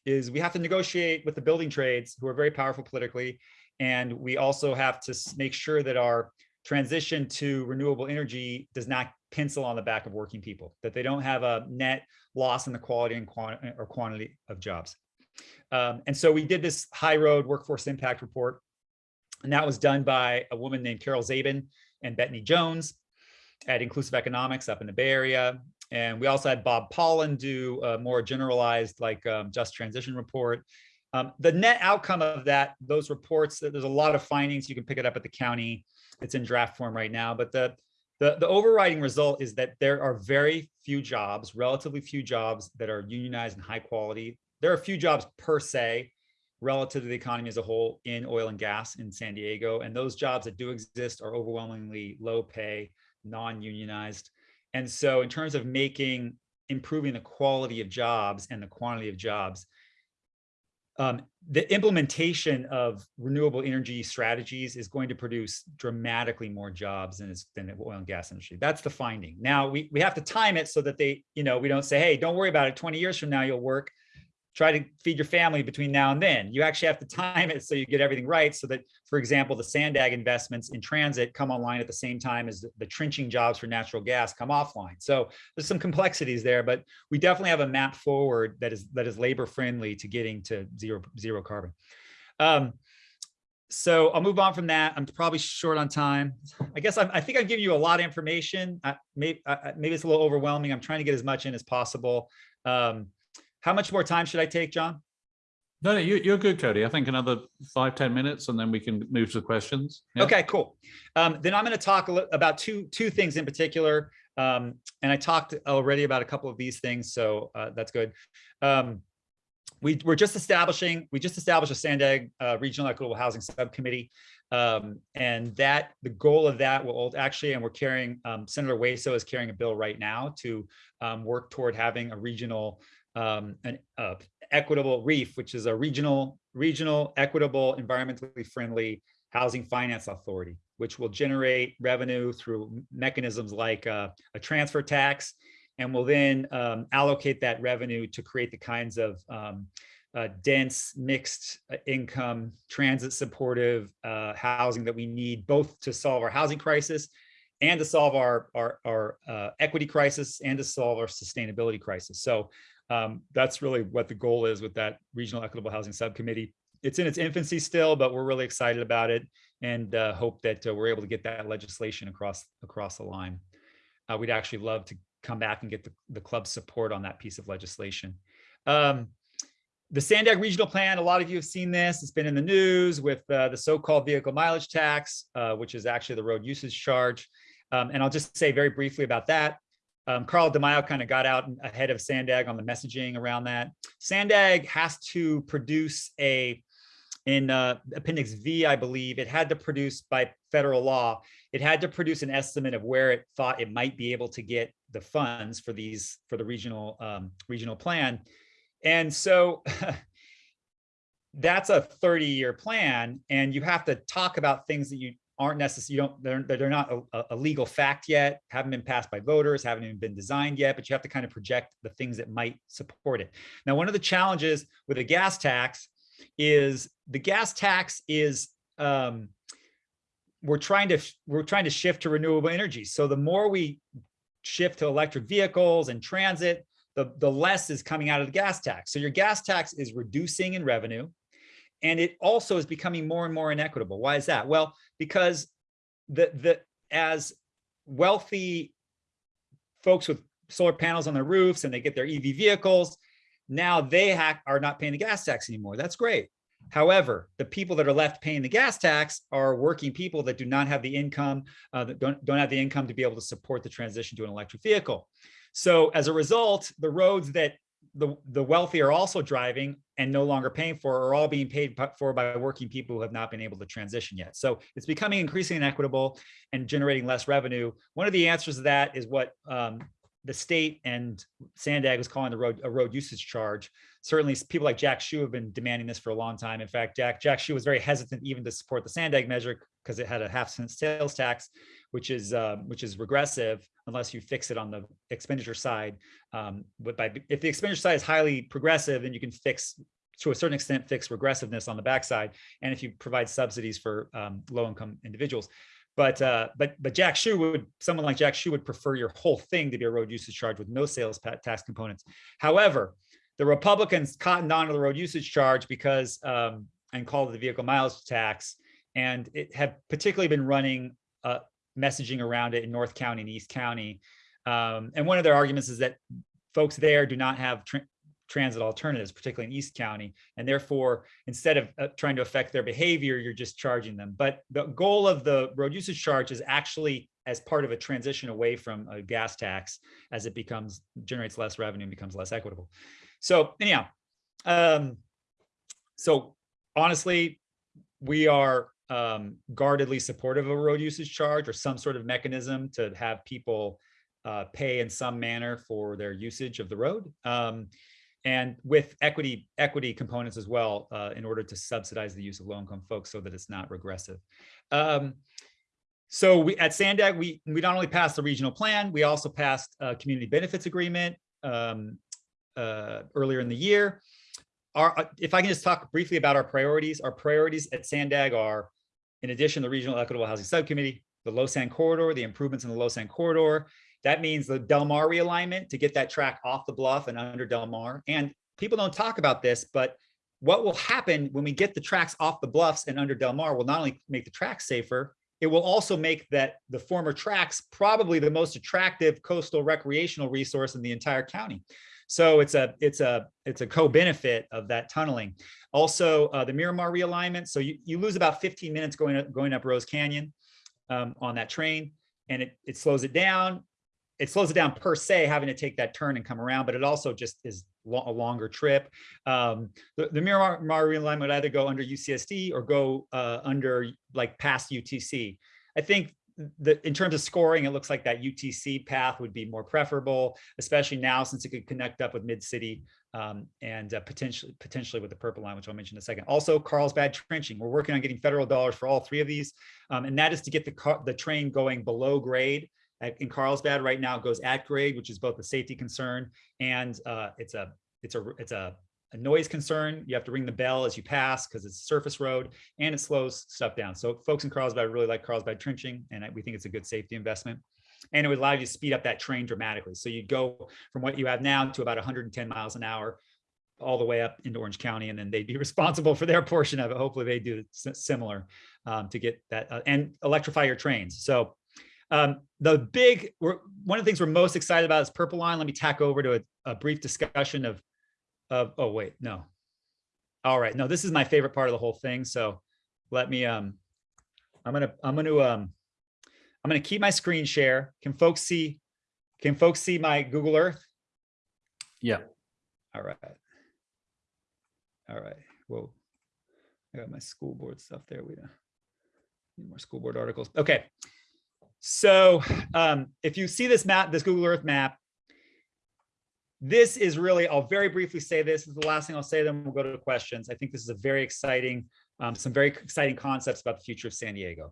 is we have to negotiate with the building trades, who are very powerful politically, and we also have to make sure that our transition to renewable energy does not pencil on the back of working people, that they don't have a net loss in the quality and or quantity of jobs. Um, and so we did this high road workforce impact report. And that was done by a woman named Carol Zabin and Bethany Jones at Inclusive Economics up in the Bay Area. And we also had Bob Pollin do a more generalized like um, just transition report. Um, the net outcome of that, those reports, there's a lot of findings. You can pick it up at the county. It's in draft form right now. But the the, the overriding result is that there are very few jobs, relatively few jobs that are unionized and high quality. There are a few jobs per se relative to the economy as a whole in oil and gas in San Diego. And those jobs that do exist are overwhelmingly low pay, non-unionized. And so in terms of making, improving the quality of jobs and the quantity of jobs, um, the implementation of renewable energy strategies is going to produce dramatically more jobs than, than the oil and gas industry. That's the finding. Now we, we have to time it so that they, you know, we don't say, hey, don't worry about it. 20 years from now, you'll work try to feed your family between now and then. You actually have to time it so you get everything right. So that, for example, the Sandag investments in transit come online at the same time as the, trenching jobs for natural gas come offline. So there's some complexities there, but we definitely have a map forward that is that is labor friendly to getting to zero zero carbon. Um, so I'll move on from that. I'm probably short on time. I guess I'm, I think I've given you a lot of information. I, maybe, I, maybe it's a little overwhelming. I'm trying to get as much in as possible. Um, how much more time should I take, John? No, no, you, you're good, Cody. I think another five ten minutes and then we can move to the questions. Yeah? Okay, cool. Um, then I'm going to talk a about two two things in particular. Um, and I talked already about a couple of these things, so uh, that's good. Um, we, we're just establishing, we just established a Sandag uh, Regional Equitable Housing Subcommittee. Um, and that, the goal of that will actually, and we're carrying, um, Senator Hueso is carrying a bill right now to um, work toward having a regional, um, an uh, equitable reef, which is a regional, regional, equitable, environmentally friendly housing finance authority, which will generate revenue through mechanisms like uh, a transfer tax and will then um, allocate that revenue to create the kinds of um, uh, dense, mixed uh, income, transit supportive uh, housing that we need both to solve our housing crisis and to solve our, our, our uh, equity crisis and to solve our sustainability crisis. So um, that's really what the goal is with that Regional Equitable Housing Subcommittee. It's in its infancy still, but we're really excited about it and uh, hope that uh, we're able to get that legislation across across the line. Uh, we'd actually love to come back and get the, the club's support on that piece of legislation. Um, the Sandag Regional Plan, a lot of you have seen this. It's been in the news with uh, the so-called vehicle mileage tax, uh, which is actually the road usage charge. Um, and I'll just say very briefly about that. Um, Carl DeMaio kind of got out ahead of Sandag on the messaging around that. Sandag has to produce a in uh, Appendix V, I believe, it had to produce by federal law, it had to produce an estimate of where it thought it might be able to get the funds for these for the regional um, regional plan. And so that's a 30 year plan and you have to talk about things that you aren't necessarily, you don't, they're, they're not a, a legal fact yet, haven't been passed by voters, haven't even been designed yet, but you have to kind of project the things that might support it. Now, one of the challenges with a gas tax is the gas tax is um, we're trying to we're trying to shift to renewable energy. So the more we shift to electric vehicles and transit, the, the less is coming out of the gas tax. So your gas tax is reducing in revenue. And it also is becoming more and more inequitable. Why is that? Well, because the the as wealthy folks with solar panels on their roofs and they get their EV vehicles, now they are not paying the gas tax anymore. That's great. However, the people that are left paying the gas tax are working people that do not have the income, uh, that don't, don't have the income to be able to support the transition to an electric vehicle. So as a result, the roads that the, the wealthy are also driving and no longer paying for are all being paid for by working people who have not been able to transition yet. So it's becoming increasingly inequitable and generating less revenue. One of the answers to that is what um, the state and Sandag was calling the road a road usage charge. Certainly people like Jack Shu have been demanding this for a long time. In fact, Jack, Jack Shu was very hesitant even to support the Sandag measure because it had a half cent sales tax, which is uh, which is regressive unless you fix it on the expenditure side. Um, but by if the expenditure side is highly progressive, then you can fix to a certain extent fix regressiveness on the backside. And if you provide subsidies for um, low income individuals. But uh, but but Jack Shu would someone like Jack Shu would prefer your whole thing to be a road usage charge with no sales tax components. However, the Republicans cottoned on to the road usage charge because um, and called it the vehicle mileage tax, and it had particularly been running uh, messaging around it in North County and East County. Um, and one of their arguments is that folks there do not have tra transit alternatives, particularly in East County. And therefore, instead of uh, trying to affect their behavior, you're just charging them. But the goal of the road usage charge is actually as part of a transition away from a gas tax as it becomes generates less revenue and becomes less equitable. So anyhow, um, so honestly, we are um, guardedly supportive of a road usage charge or some sort of mechanism to have people uh, pay in some manner for their usage of the road. Um, and with equity equity components as well uh, in order to subsidize the use of low-income folks so that it's not regressive. Um, so we at Sandag, we, we not only passed the regional plan, we also passed a community benefits agreement um, uh, earlier in the year. our, uh, if I can just talk briefly about our priorities, our priorities at Sandag are, in addition, the Regional Equitable Housing Subcommittee, the LOSSAN Corridor, the improvements in the LOSSAN Corridor. That means the Del Mar realignment to get that track off the bluff and under Del Mar. And people don't talk about this, but what will happen when we get the tracks off the bluffs and under Del Mar will not only make the tracks safer, it will also make that the former tracks probably the most attractive coastal recreational resource in the entire county. So it's a it's a it's a co-benefit of that tunneling. Also, uh, the Miramar realignment. So you, you lose about 15 minutes going up going up Rose Canyon um, on that train, and it it slows it down. It slows it down per se, having to take that turn and come around, but it also just is lo a longer trip. Um, the, the Miramar realignment would either go under UCSD or go uh, under like past UTC. I think the, in terms of scoring, it looks like that UTC path would be more preferable, especially now since it could connect up with Mid-City um, and uh, potentially potentially with the purple line, which I'll mention in a second. Also, Carlsbad trenching. We're working on getting federal dollars for all three of these, um, and that is to get the car, the train going below grade. At, in Carlsbad right now, it goes at grade, which is both a safety concern and uh, it's a it's a it's a a noise concern. You have to ring the bell as you pass because it's a surface road and it slows stuff down. So folks in Carlsbad really like Carlsbad trenching and we think it's a good safety investment. And it would allow you to speed up that train dramatically. So you'd go from what you have now to about 110 miles an hour all the way up into Orange County, and then they'd be responsible for their portion of it. Hopefully they do similar um, to get that uh, and electrify your trains. So um, the big, one of the things we're most excited about is Purple Line. Let me tack over to a, a brief discussion of of, oh, wait, no. All right, no, this is my favorite part of the whole thing. So let me, um, I'm gonna, I'm gonna, um, I'm gonna keep my screen share. Can folks see, can folks see my Google Earth? Yeah. All right. All right, whoa. I got my school board stuff there. We need more school board articles. Okay. So um, if you see this map, this Google Earth map, this is really, I'll very briefly say this, this is the last thing I'll say, then we'll go to questions. I think this is a very exciting, um, some very exciting concepts about the future of San Diego.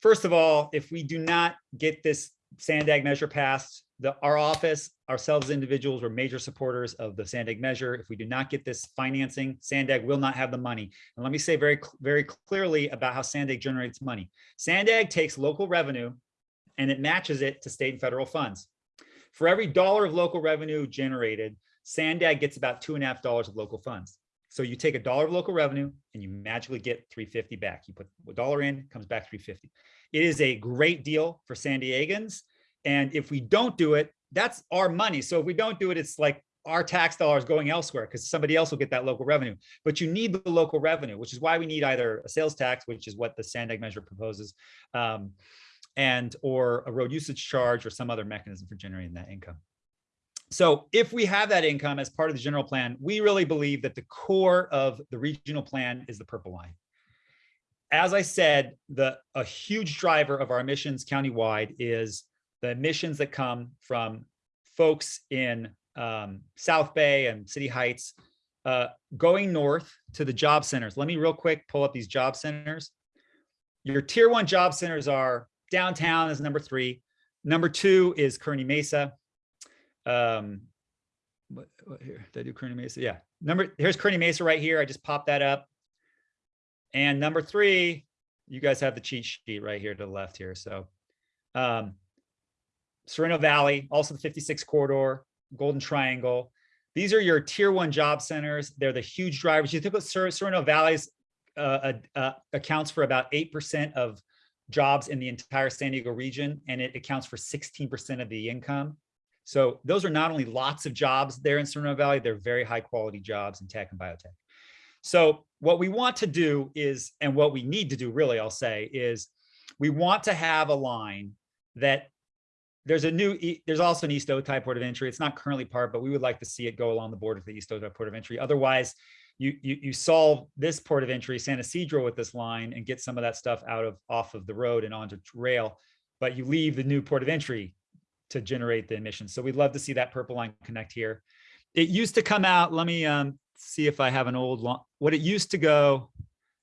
First of all, if we do not get this Sandag measure passed, the, our office, ourselves individuals, were major supporters of the Sandag measure. If we do not get this financing, Sandag will not have the money. And let me say very, very clearly about how Sandag generates money. Sandag takes local revenue and it matches it to state and federal funds. For every dollar of local revenue generated, Sandag gets about two and a half dollars of local funds. So you take a dollar of local revenue and you magically get 350 back. You put a dollar in, comes back 350. It is a great deal for San Diegans. And if we don't do it, that's our money. So if we don't do it, it's like our tax dollars going elsewhere because somebody else will get that local revenue. But you need the local revenue, which is why we need either a sales tax, which is what the Sandag measure proposes, um, and or a road usage charge or some other mechanism for generating that income. So if we have that income as part of the general plan, we really believe that the core of the regional plan is the purple line. As I said, the a huge driver of our emissions countywide is the emissions that come from folks in um, South Bay and City Heights uh, going north to the job centers. Let me real quick pull up these job centers. Your tier one job centers are downtown is number three. Number two is Kearny Mesa. Um, what, what here? Did I do Kearny Mesa? Yeah. Number here's Kearny Mesa right here. I just popped that up. And number three, you guys have the cheat sheet right here to the left here. So um, Sorrento Valley, also the 56 corridor, Golden Triangle. These are your tier one job centers. They're the huge drivers. You think Sorrento Valley's uh, uh, accounts for about 8% of jobs in the entire San Diego region, and it accounts for 16% of the income. So those are not only lots of jobs there in Sorrento Valley, they're very high quality jobs in tech and biotech. So what we want to do is, and what we need to do really, I'll say, is we want to have a line that there's a new, there's also an East Otay port of entry. It's not currently part, but we would like to see it go along the border of the East Otay port of entry. Otherwise, you, you, you solve this port of entry, San Ysidro with this line and get some of that stuff out of off of the road and onto rail, but you leave the new port of entry to generate the emissions. So we'd love to see that purple line connect here. It used to come out, let me um, see if I have an old line. What it used to go,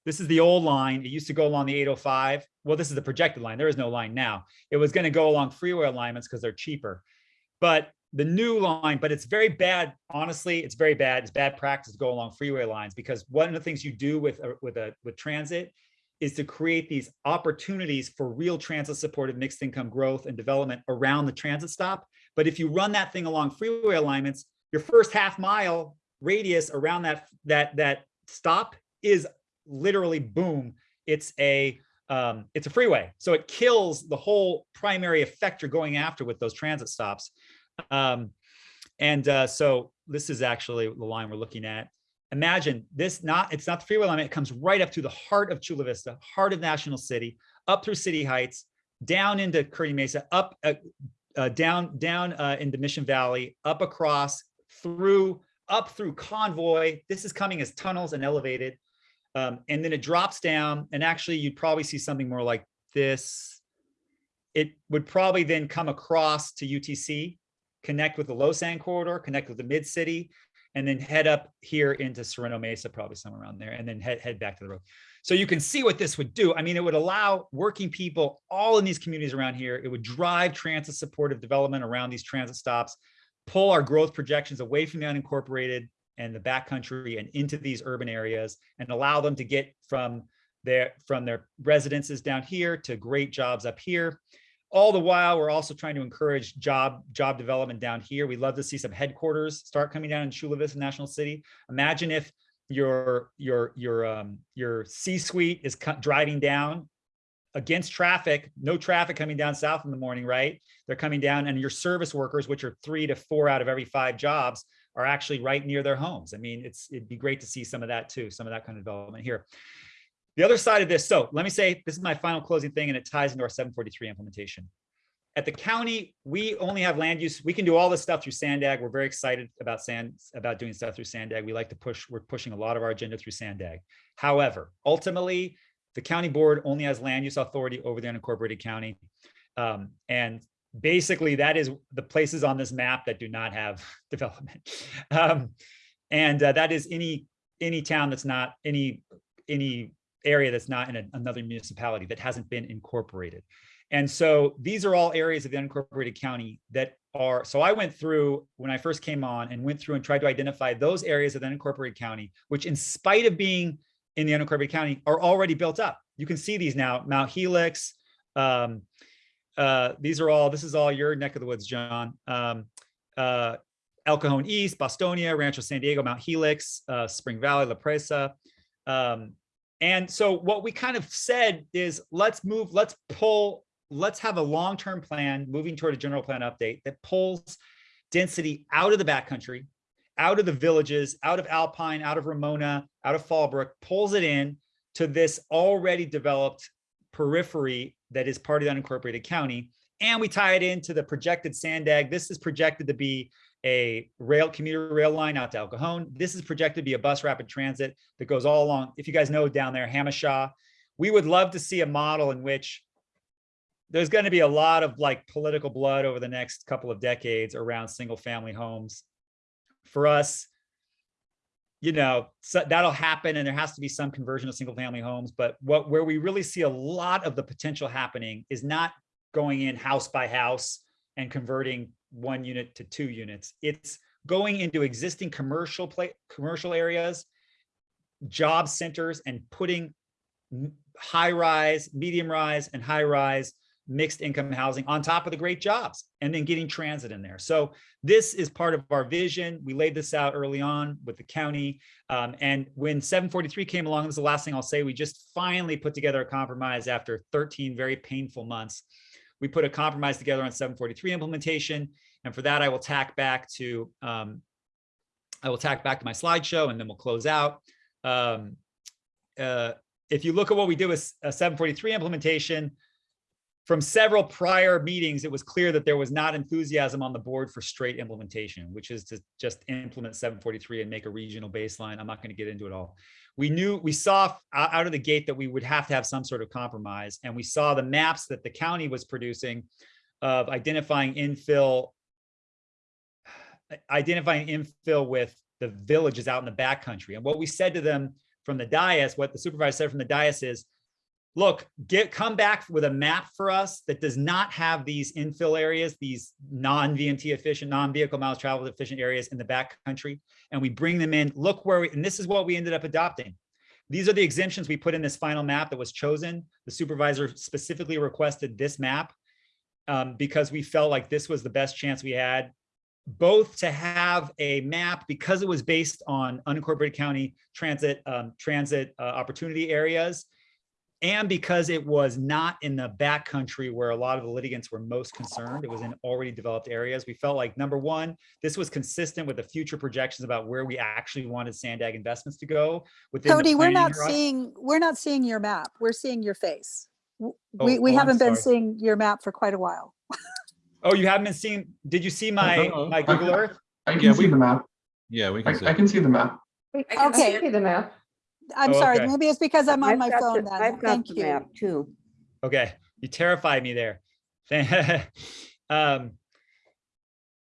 this is the old line. It used to go along the 805. Well, this is the projected line. There is no line now. It was going to go along freeway alignments because they're cheaper. But the new line, but it's very bad. Honestly, it's very bad. It's bad practice to go along freeway lines because one of the things you do with a, with a with transit is to create these opportunities for real transit supported mixed income growth and development around the transit stop. But if you run that thing along freeway alignments, your first half mile radius around that that that stop is literally boom. It's a um, it's a freeway, so it kills the whole primary effect you're going after with those transit stops. Um, and uh, so this is actually the line we're looking at. Imagine this not, it's not the freeway line, it comes right up to the heart of Chula Vista, heart of National City, up through City Heights, down into Kearny Mesa, up, uh, uh, down, down uh, into Mission Valley, up across, through, up through Convoy. This is coming as tunnels and elevated. Um, and then it drops down and actually you'd probably see something more like this. It would probably then come across to UTC connect with the LOSSAN corridor, connect with the mid city, and then head up here into Sorrento Mesa, probably somewhere around there, and then head, head back to the road. So you can see what this would do. I mean, it would allow working people all in these communities around here. It would drive transit supportive development around these transit stops, pull our growth projections away from the unincorporated and the backcountry and into these urban areas and allow them to get from their from their residences down here to great jobs up here all the while we're also trying to encourage job job development down here. We love to see some headquarters start coming down in chula vista national city. Imagine if your your your um your c-suite is driving down against traffic no traffic coming down south in the morning right? They're coming down and your service workers which are three to four out of every five jobs are actually right near their homes. I mean it's it'd be great to see some of that too some of that kind of development here the other side of this, so let me say, this is my final closing thing and it ties into our 743 implementation. At the county, we only have land use. We can do all this stuff through Sandag. We're very excited about sand, about doing stuff through Sandag. We like to push, we're pushing a lot of our agenda through Sandag. However, ultimately, the county board only has land use authority over the unincorporated county. Um, and basically that is the places on this map that do not have development. Um, and uh, that is any any town that's not any any area that's not in a, another municipality that hasn't been incorporated. And so these are all areas of the unincorporated county that are, so I went through when I first came on and went through and tried to identify those areas of the unincorporated county, which in spite of being in the unincorporated county are already built up. You can see these now, Mount Helix, um, uh, these are all, this is all your neck of the woods, John. Um, uh, El Cajon East, Bostonia, Rancho San Diego, Mount Helix, uh, Spring Valley, La Presa, um, and so what we kind of said is let's move, let's pull, let's have a long-term plan moving toward a general plan update that pulls density out of the backcountry, out of the villages, out of Alpine, out of Ramona, out of Fallbrook, pulls it in to this already developed periphery that is part of the unincorporated county. And we tie it into the projected Sandag. This is projected to be a rail commuter rail line out to El Cajon. This is projected to be a bus rapid transit that goes all along. If you guys know down there, Jamacha, we would love to see a model in which there's going to be a lot of like political blood over the next couple of decades around single family homes. For us, you know, so that'll happen and there has to be some conversion of single family homes. But what where we really see a lot of the potential happening is not going in house by house and converting one unit to two units. It's going into existing commercial play, commercial areas, job centers, and putting high rise, medium rise, and high rise mixed income housing on top of the great jobs and then getting transit in there. So this is part of our vision. We laid this out early on with the county. Um, and when 743 came along, this is the last thing I'll say, we just finally put together a compromise after 13 very painful months we put a compromise together on 743 implementation. And for that, I will tack back to, um, I will tack back to my slideshow and then we'll close out. Um, uh, if you look at what we do with a 743 implementation, from several prior meetings, it was clear that there was not enthusiasm on the board for straight implementation, which is to just implement 743 and make a regional baseline. I'm not going to get into it all we knew we saw out of the gate that we would have to have some sort of compromise and we saw the maps that the county was producing of identifying infill identifying infill with the villages out in the backcountry and what we said to them from the dais what the supervisor said from the dais is look, get, come back with a map for us that does not have these infill areas, these non-VMT efficient, non-vehicle miles traveled efficient areas in the back country. And we bring them in, look where, we and this is what we ended up adopting. These are the exemptions we put in this final map that was chosen. The supervisor specifically requested this map um, because we felt like this was the best chance we had both to have a map because it was based on unincorporated county transit um, transit uh, opportunity areas and because it was not in the backcountry where a lot of the litigants were most concerned, it was in already developed areas. We felt like number one, this was consistent with the future projections about where we actually wanted Sandag investments to go. within the Cody, we're not horizon. seeing, we're not seeing your map. We're seeing your face. W- Oh, We, we oh, haven't been seeing your map for quite a while. Oh, you haven't been seeing, did you see my, Uh-oh. my Google Earth? I Yeah, can see we- the map. Yeah, we I, can see. I can see the map. I can Okay. see the map. I'm Oh, sorry, okay. maybe it's because I'm on I've my got phone the- then. I've got Thank the you. map too. Okay, you terrified me there. um,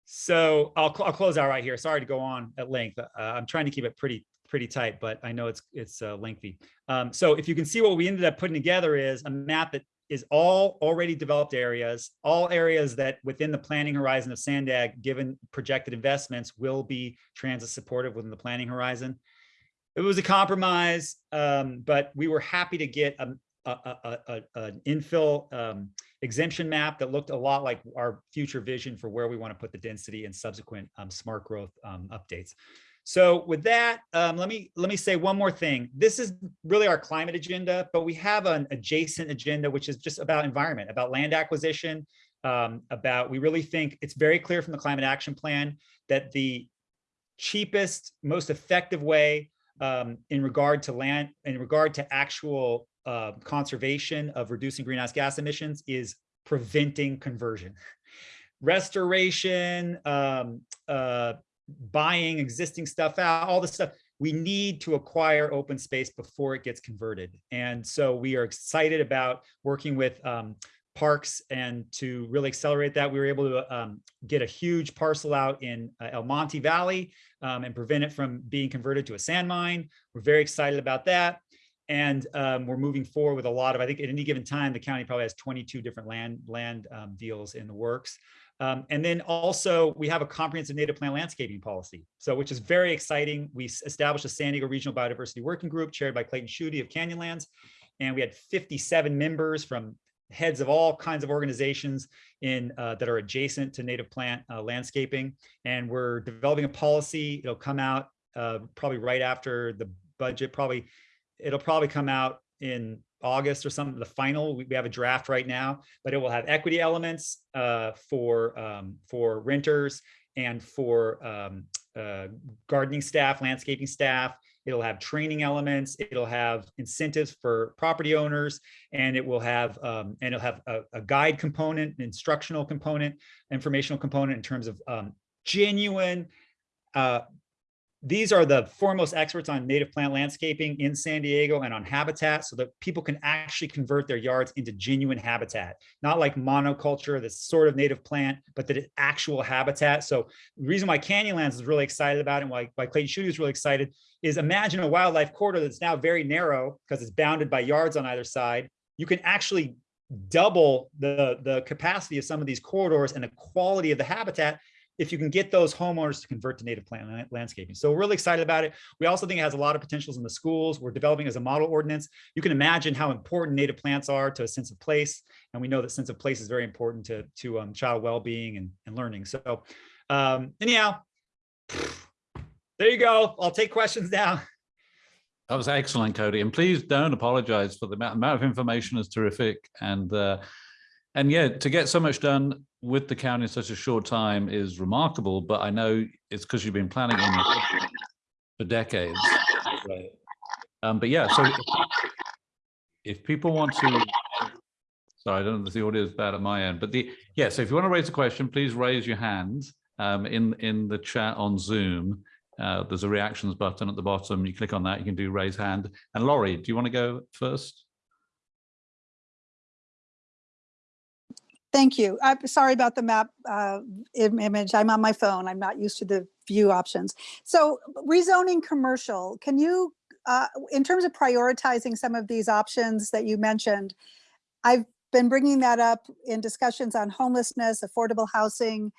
so I'll, I'll close out right here. Sorry to go on at length. Uh, I'm trying to keep it pretty pretty tight, but I know it's it's uh, lengthy. Um, so if you can see what we ended up putting together is a map that is all already developed areas, all areas that within the planning horizon of Sandag, given projected investments, will be transit supportive within the planning horizon. It was a compromise, um, but we were happy to get a, a, a, a, an infill um, exemption map that looked a lot like our future vision for where we want to put the density and subsequent um, smart growth um, updates. So with that, um, let me let me say one more thing. This is really our climate agenda, but we have an adjacent agenda, which is just about environment, about land acquisition, um, about we really think it's very clear from the climate action plan that the cheapest, most effective way um, in regard to land, in regard to actual uh, conservation of reducing greenhouse gas emissions is preventing conversion. Restoration, um, uh, buying existing stuff out, all this stuff. We need to acquire open space before it gets converted. And so we are excited about working with um, parks and to really accelerate that. We were able to um, get a huge parcel out in uh, El Monte Valley um, and prevent it from being converted to a sand mine. We're very excited about that. And um, we're moving forward with a lot of, I think at any given time, the county probably has 22 different land, land um, deals in the works. Um, and then also we have a comprehensive native plant landscaping policy. So which is very exciting. We established a San Diego Regional Biodiversity Working Group chaired by Clayton Schutte of Canyonlands. And we had 57 members from heads of all kinds of organizations in uh, that are adjacent to native plant uh, landscaping. And we're developing a policy. It'll come out uh, probably right after the budget, probably it'll probably come out in August or something, the final, we have a draft right now, but it will have equity elements uh, for, um, for renters and for um, uh, gardening staff, landscaping staff. It'll have training elements, it'll have incentives for property owners, and it will have, um, and it'll have a, a guide component, an instructional component, informational component in terms of um, genuine uh, these are the foremost experts on native plant landscaping in San Diego and on habitat so that people can actually convert their yards into genuine habitat, not like monoculture, this sort of native plant, but that it's actual habitat. So the reason why Canyonlands is really excited about it and why, why Clayton Schutte is really excited is imagine a wildlife corridor that's now very narrow because it's bounded by yards on either side. You can actually double the, the capacity of some of these corridors and the quality of the habitat if you can get those homeowners to convert to native plant landscaping. So we're really excited about it. We also think it has a lot of potentials in the schools. We're developing as a model ordinance. You can imagine how important native plants are to a sense of place. And we know that sense of place is very important to, to um, child well-being and, and learning. So um, anyhow, there you go. I'll take questions now. That was excellent, Cody. And please don't apologize for the amount, of information is terrific. And uh, and yeah, to get so much done with the county in such a short time is remarkable. But I know it's because you've been planning on for decades. Um, but yeah, so if, if people want to, sorry, I don't know if the audio is bad at my end, but the yeah. So if you want to raise a question, please raise your hand um, in in the chat on Zoom. Uh, there's a reactions button at the bottom. You click on that, you can do raise hand. And Lori, do you want to go first? Thank you. I'm sorry about the map uh, image. I'm on my phone. I'm not used to the view options. So rezoning commercial, can you uh, in terms of prioritizing some of these options that you mentioned, I've been bringing that up in discussions on homelessness, affordable housing.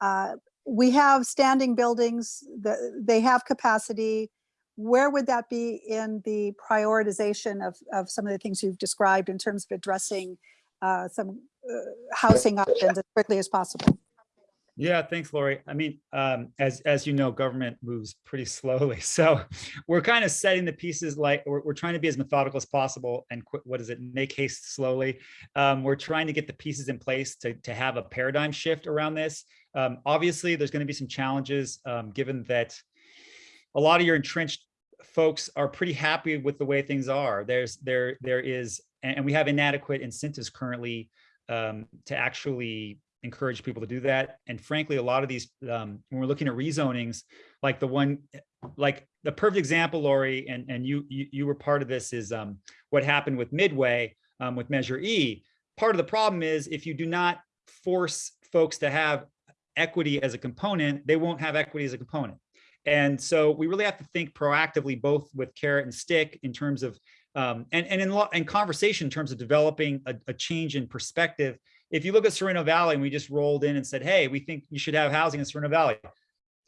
Uh, we have standing buildings, the, they have capacity. Where would that be in the prioritization of, of some of the things you've described in terms of addressing uh, some uh, housing options as quickly as possible? Yeah, thanks, Lori. I mean, um, as as you know, government moves pretty slowly, so we're kind of setting the pieces like we're, we're trying to be as methodical as possible and qu- what is it? Make haste slowly. Um, we're trying to get the pieces in place to to have a paradigm shift around this. Um, obviously, there's going to be some challenges um, given that a lot of your entrenched folks are pretty happy with the way things are. There's there there is, and we have inadequate incentives currently um, to actually encourage people to do that. And frankly, a lot of these, um, when we're looking at rezonings, like the one, like the perfect example, Lori, and, and you, you, you were part of this is um, what happened with Midway um, with Measure E. Part of the problem is if you do not force folks to have equity as a component, they won't have equity as a component. And so we really have to think proactively, both with carrot and stick in terms of, um, and, and in, in conversation in terms of developing a, a change in perspective if you look at Sorrento Valley and we just rolled in and said, hey, we think you should have housing in Sorrento Valley.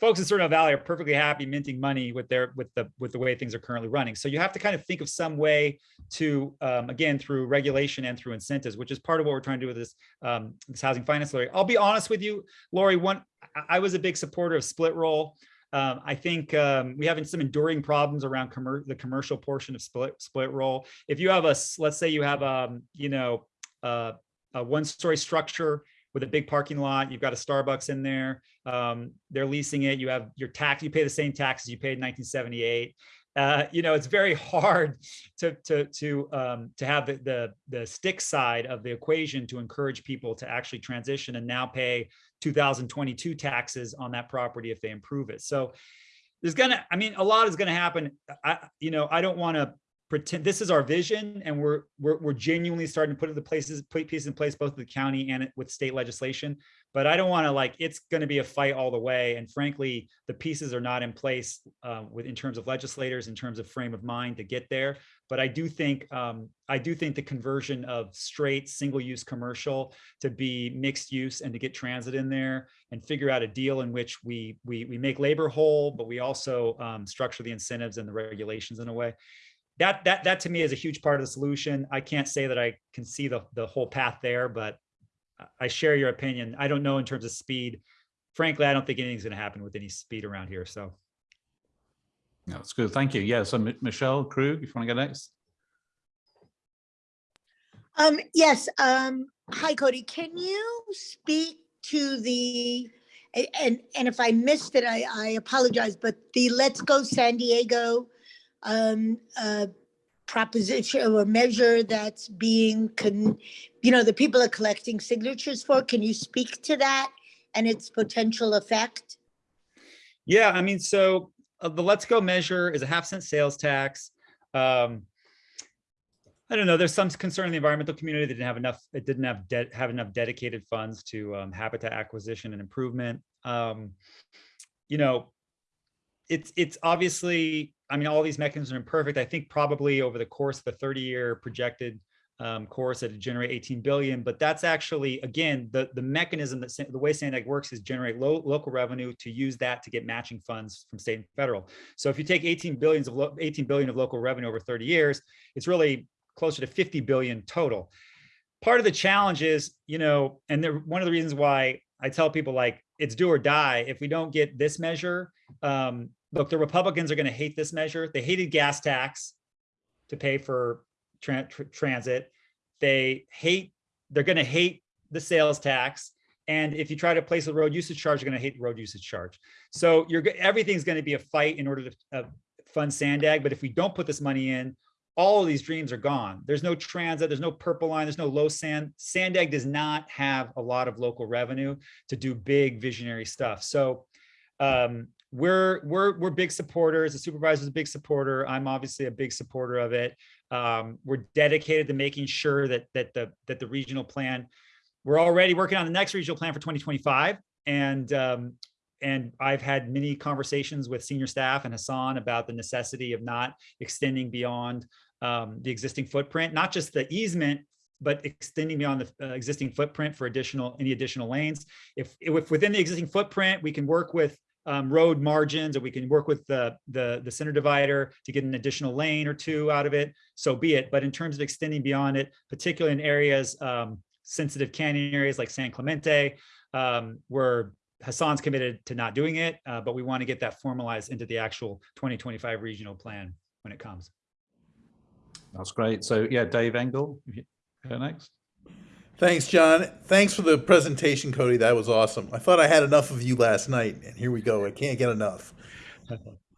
Folks in Sorrento Valley are perfectly happy minting money with their with the with the way things are currently running. So you have to kind of think of some way to um, again through regulation and through incentives, which is part of what we're trying to do with this um, this housing finance Lori. I'll be honest with you, Lori. One, I was a big supporter of split roll. Um, I think um, we have some enduring problems around the commercial portion of split split roll. If you have a, let's say you have a, you know, uh, a one story structure with a big parking lot. You've got a Starbucks in there. Um, they're leasing it. You have your tax, you pay the same taxes you paid in 1978. Uh, you know, it's very hard to to to um, to have the, the the stick side of the equation to encourage people to actually transition and now pay 2022 taxes on that property if they improve it. So there's gonna, I mean, a lot is gonna happen. I, you know, I don't want to pretend this is our vision and we're, we're we're genuinely starting to put the places put pieces in place both with the county and with state legislation. But i don't want to like it's going to be a fight all the way. And frankly the pieces are not in place uh, with in terms of legislators in terms of frame of mind to get there. But i do think um, i do think the conversion of straight single use commercial to be mixed use and to get transit in there and figure out a deal in which we we, we make labor whole but we also um, structure the incentives and the regulations in a way that that that to me is a huge part of the solution. I can't say that I can see the the whole path there, but I share your opinion. I don't know in terms of speed. Frankly, I don't think anything's going to happen with any speed around here. So, No, that's good. Thank you. Yeah. So M- Michelle Krug, if you want to go next. Um, yes, um, hi Cody, can you speak to the, and, and if I missed it, I, I apologize, but the Let's Go San Diego um, uh, proposition or measure that's being, con, you know, the people are collecting signatures for, can you speak to that and its potential effect? yeah, I mean, so uh, the Let's Go measure is a half cent sales tax. Um, I don't know. There's some concern in the environmental community that didn't have enough. It didn't have de- have enough dedicated funds to um, habitat acquisition and improvement. Um, you know, it's it's obviously. I mean, all these mechanisms are imperfect. I think probably over the course of the 30 year projected um, course, it'd generate 18 billion. But that's actually again the the mechanism that the way Sandag works is generate low, local revenue to use that to get matching funds from state and federal. So if you take 18 billions of 18 billion of local revenue over 30 years, it's really closer to 50 billion total. Part of the challenge is, you know, and there, one of the reasons why I tell people like it's do or die. If we don't get this measure, um, look, the Republicans are going to hate this measure. They hated gas tax to pay for tran- tr- transit. They hate. They're going to hate the sales tax. And if you try to place a road usage charge, you're going to hate road usage charge. So you're everything's going to be a fight in order to uh, fund Sandag. But if we don't put this money in, all of these dreams are gone. There's no transit, there's no purple line, there's no LOSSAN. Sandag does not have a lot of local revenue to do big visionary stuff. So um, we're we're we're big supporters. The supervisor's a big supporter. I'm obviously a big supporter of it. Um, we're dedicated to making sure that that the that the regional plan. We're already working on the next regional plan for 2025, and um, and I've had many conversations with senior staff and Hassan about the necessity of not extending beyond um, the existing footprint, not just the easement, but extending beyond the uh, existing footprint for additional, any additional lanes. If, if within the existing footprint, we can work with um, road margins, or we can work with the, the, the center divider to get an additional lane or two out of it, so be it. But in terms of extending beyond it, particularly in areas, um, sensitive canyon areas like San Clemente, um, where Hassan's committed to not doing it, uh, but we want to get that formalized into the actual 2025 regional plan when it comes. That's great. So yeah, Dave Engel, next. Thanks, John. Thanks for the presentation, Cody. That was awesome. I thought I had enough of you last night, and here we go. I can't get enough.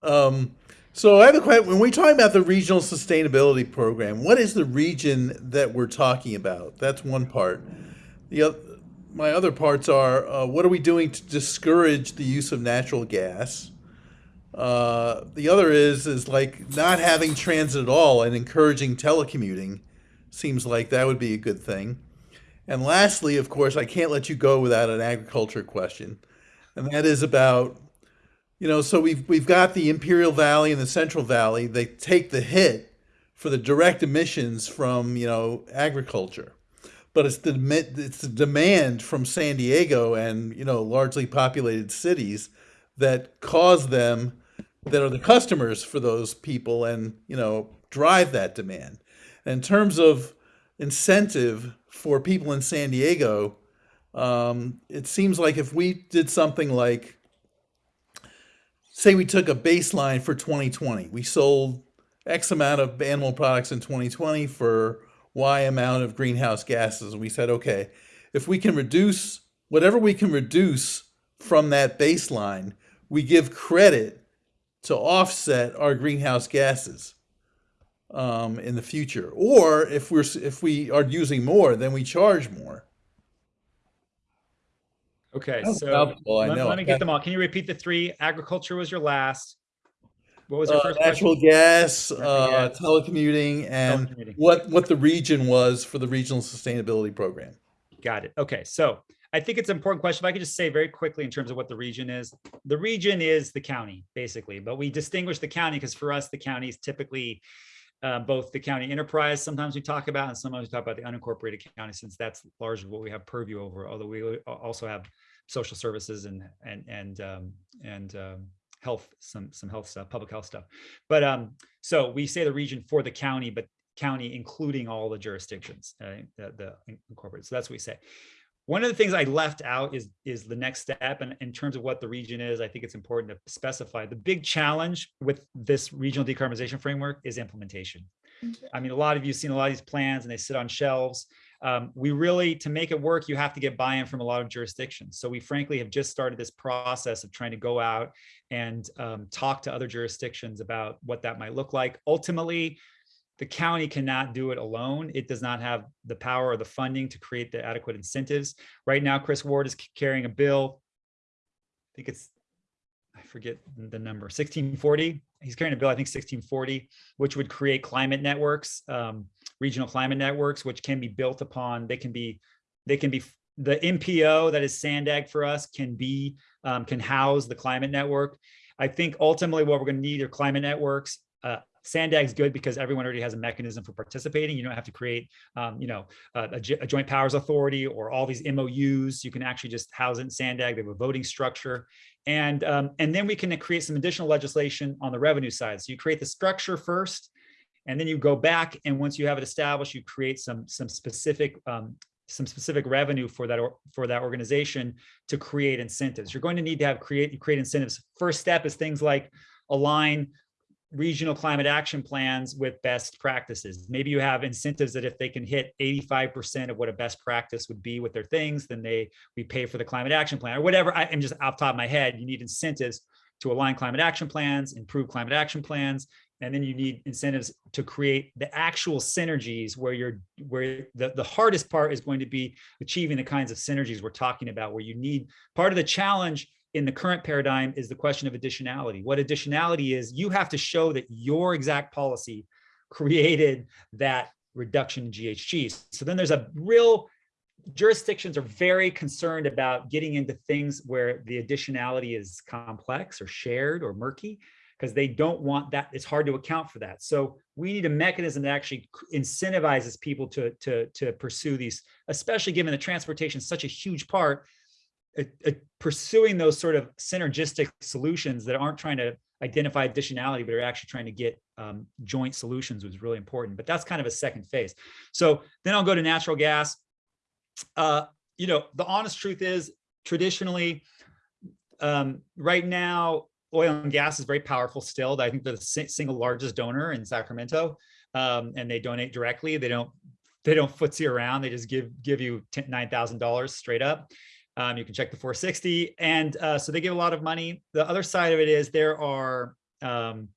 Um, so I have a question. When we talk about the regional sustainability program, what is the region that we're talking about? That's one part. The other, my other parts are, uh, what are we doing to discourage the use of natural gas? Uh, the other is, is like not having transit at all and encouraging telecommuting seems like that would be a good thing. And lastly, of course, I can't let you go without an agriculture question. And that is about, you know, so we've we've got the Imperial Valley and the Central Valley. They take the hit for the direct emissions from, you know, agriculture. But it's the it's the demand from San Diego and, you know, largely populated cities that cause them that are the customers for those people and, you know, drive that demand. In terms of incentive for people in San Diego, um, it seems like if we did something like, say, we took a baseline for 2020, we sold X amount of animal products in 2020 for Y amount of greenhouse gases. And we said, okay, if we can reduce whatever we can reduce from that baseline, we give credit to offset our greenhouse gases um, in the future. Or if we're if we are using more, then we charge more. Okay, That's so mouthful, I let, know. let me get them all. Can you repeat the three? Agriculture was your last. What was your Uh, first natural question? gas, Natural uh, gas. telecommuting, and Telecommuting. what what the region was for the regional sustainability program. Got it. Okay, so I think it's an important question. If I could just say very quickly in terms of what the region is. The region is the county, basically, but we distinguish the county because for us, the county is typically uh, both the county enterprise, sometimes we talk about, and sometimes we talk about the unincorporated county, since that's largely what we have purview over, although we also have social services and, and, and, um, and um, health, some, some health stuff, public health stuff. But um, so we say the region for the county, but county including all the jurisdictions, uh, the, the incorporated. So that's what we say. One of the things I left out is is the next step, and in terms of what the region is, I think it's important to specify. The big challenge with this regional decarbonization framework is implementation. I mean, a lot of you have seen a lot of these plans, and they sit on shelves. Um, we really, to make it work, you have to get buy-in from a lot of jurisdictions. So we frankly have just started this process of trying to go out and um, talk to other jurisdictions about what that might look like. Ultimately, the county cannot do it alone. It does not have the power or the funding to create the adequate incentives. Right now, Chris Ward is carrying a bill. I think it's, I forget the number, 1640. He's carrying a bill, I think 1640, which would create climate networks, um, regional climate networks, which can be built upon. They can be, they can be, the MPO that is Sandag for us can be, um, can house the climate network. I think ultimately what we're going to need are climate networks. Uh, Sandag's good because everyone already has a mechanism for participating. You don't have to create, um, you know, a, a joint powers authority or all these MOUs. You can actually just house it in Sandag. They have a voting structure, and um, and then we can create some additional legislation on the revenue side. So you create the structure first, and then you go back and once you have it established, you create some some specific um, some specific revenue for that or, for that organization to create incentives. You're going to need to have create create incentives. First step is things like align regional climate action plans with best practices. Maybe you have incentives that if they can hit 85% of what a best practice would be with their things, then they we pay for the climate action plan or whatever. I am just off top of my head. You need incentives to align climate action plans, improve climate action plans, and then you need incentives to create the actual synergies where you're where the, the hardest part is going to be achieving the kinds of synergies we're talking about, where you need part of the challenge in the current paradigm is the question of additionality. What additionality is, you have to show that your exact policy created that reduction in GHGs. So then there's a real jurisdictions are very concerned about getting into things where the additionality is complex or shared or murky because they don't want that. It's hard to account for that. So we need a mechanism that actually incentivizes people to, to, to pursue these, especially given that transportation is such a huge part. Pursuing those sort of synergistic solutions that aren't trying to identify additionality, but are actually trying to get um, joint solutions was really important. But that's kind of a second phase. So then I'll go to natural gas. Uh, you know, the honest truth is traditionally, um, right now, oil and gas is very powerful still. I think they're the single largest donor in Sacramento, um, and they donate directly. They don't they don't footsie around. They just give give you nine thousand dollars straight up. Um, you can check the 460, and uh, so they give a lot of money. The other side of it is there are um,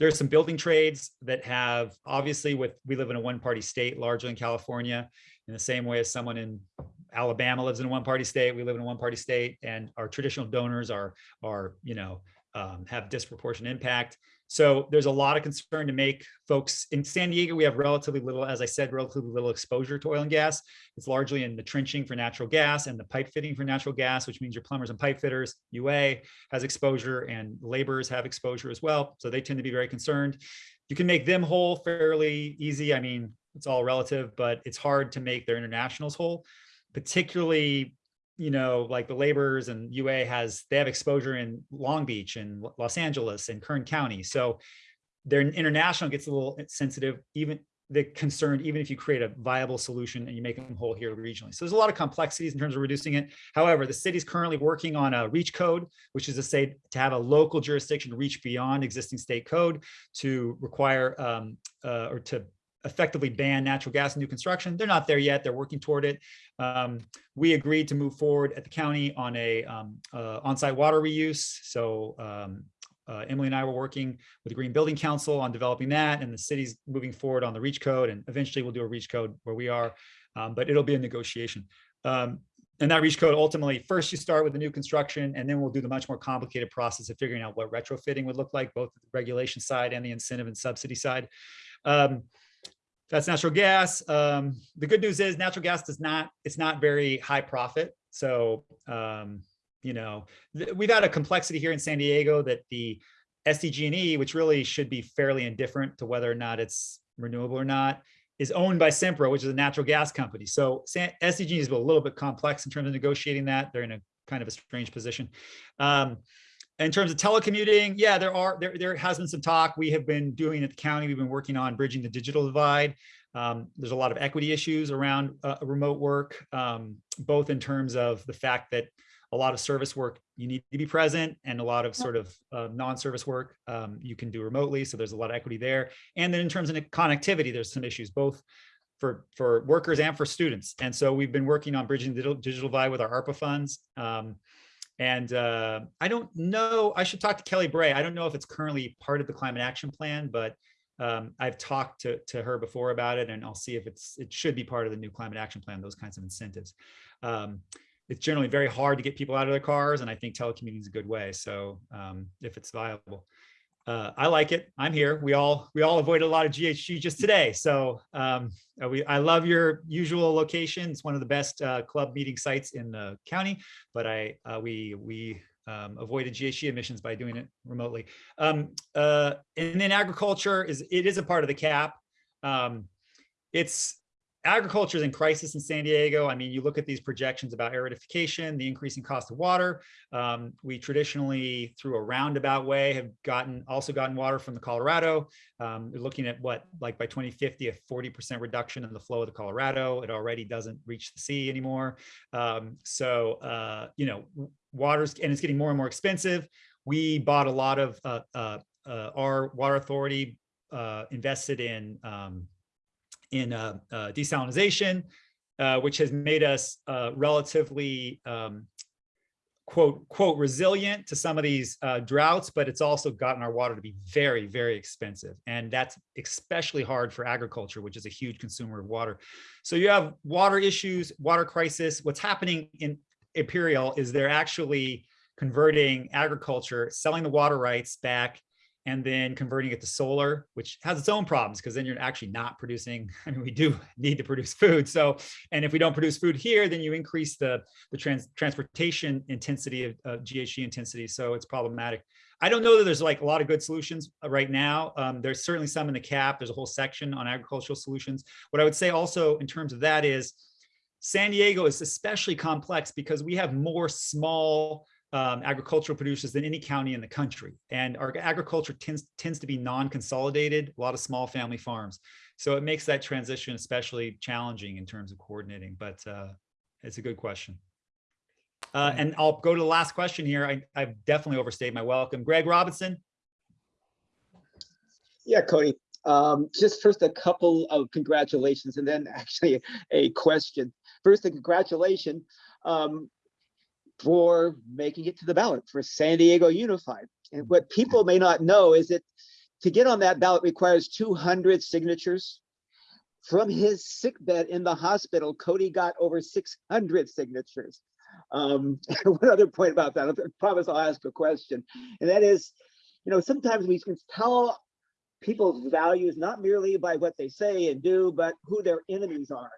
there's some building trades that have obviously with we live in a one party state largely in California in the same way as someone in Alabama lives in a one party state we live in a one party state and our traditional donors are are you know um, have disproportionate impact so there's a lot of concern to make folks in San Diego we have relatively little as I said relatively little exposure to oil and gas it's largely in the trenching for natural gas and the pipe fitting for natural gas which means your plumbers and pipe fitters UA has exposure and laborers have exposure as well. So they tend to be very concerned. You can make them whole fairly easy. I mean, it's all relative, but it's hard to make their internationals whole, particularly, you know, like the laborers and UA has, they have exposure in Long Beach and Los Angeles and Kern County. So their international gets a little sensitive, even the concerned, even if you create a viable solution and you make them whole here regionally. So there's a lot of complexities in terms of reducing it. However, the city's currently working on a reach code, which is to say to have a local jurisdiction reach beyond existing state code to require um, uh, or to effectively ban natural gas in new construction. They're not there yet. They're working toward it. Um, we agreed to move forward at the county on a um, uh, on-site water reuse. So um, uh, Emily and I were working with the Green Building Council on developing that, and the city's moving forward on the reach code, and eventually we'll do a reach code where we are, um, but it'll be a negotiation. Um, and that reach code ultimately, first you start with the new construction, and then we'll do the much more complicated process of figuring out what retrofitting would look like, both the regulation side and the incentive and subsidy side. Um, that's natural gas. Um, the good news is natural gas does not, it's not very high profit. So, um, you know, we've had a complexity here in San Diego that the SDG&E, which really should be fairly indifferent to whether or not it's renewable or not, is owned by Sempra, which is a natural gas company. So SDG&E is a little bit complex in terms of negotiating that. They're in a kind of a strange position. Um, in terms of telecommuting, yeah, there are there there has been some talk. We have been doing at the county. We've been working on bridging the digital divide. Um, there's a lot of equity issues around uh, remote work, um, both in terms of the fact that a lot of service work you need to be present, and a lot of sort of uh, non-service work um, you can do remotely. So there's a lot of equity there. And then in terms of connectivity, there's some issues both for for workers and for students. And so we've been working on bridging the digital, divide with our ARPA funds. Um, and uh, I don't know, I should talk to Kelly Bray. I don't know if it's currently part of the climate action plan, but um, I've talked to, to her before about it and I'll see if it's, it should be part of the new climate action plan, those kinds of incentives. Um, it's generally very hard to get people out of their cars and I think telecommuting is a good way. So um, if it's viable. Uh, I like it. I'm here. We all we all avoided a lot of GHG just today. So um, uh, we I love your usual location. It's one of the best uh, club meeting sites in the county. But I uh, we we um, avoided GHG emissions by doing it remotely. Um, uh, and then agriculture is it is a part of the cap. Um, it's agriculture is in crisis in San Diego. I mean, you look at these projections about aridification, the increasing cost of water. Um, we traditionally, through a roundabout way, have gotten also gotten water from the Colorado. Um, we're looking at what, like by 2050, a 40% reduction in the flow of the Colorado. It already doesn't reach the sea anymore. Um, so, uh, you know, water's and it's getting more and more expensive. We bought a lot of uh, uh, uh our water authority uh, invested in um, in uh, uh, desalinization, uh, which has made us uh, relatively um, quote quote resilient to some of these uh, droughts, but it's also gotten our water to be very very expensive, and that's especially hard for agriculture, which is a huge consumer of water. So you have water issues, water crisis. What's happening in Imperial is they're actually converting agriculture, selling the water rights back and then converting it to solar, which has its own problems because then you're actually not producing. I mean, we do need to produce food. So, and if we don't produce food here, then you increase the, the trans, transportation intensity of, of GHG intensity. So it's problematic. I don't know that there's like a lot of good solutions uh, right now. Um, there's certainly some in the cap. There's a whole section on agricultural solutions. What I would say also in terms of that is San Diego is especially complex because we have more small um, agricultural producers than any county in the country. And our agriculture tends, tends to be non-consolidated, a lot of small family farms. So it makes that transition especially challenging in terms of coordinating, but uh, it's a good question. Uh, and I'll go to the last question here. I, I've definitely overstayed my welcome. Greg Robinson. Yeah, Cody. Um, just first a couple of congratulations and then actually a question. First, a congratulation um, for making it to the ballot for San Diego Unified. And what people may not know is that to get on that ballot requires 200 signatures. From his sick bed in the hospital, Cody got over 600 signatures. Um, one other point about that, I promise I'll ask a question, and that is, you know, sometimes we can tell people's values not merely by what they say and do, but who their enemies are.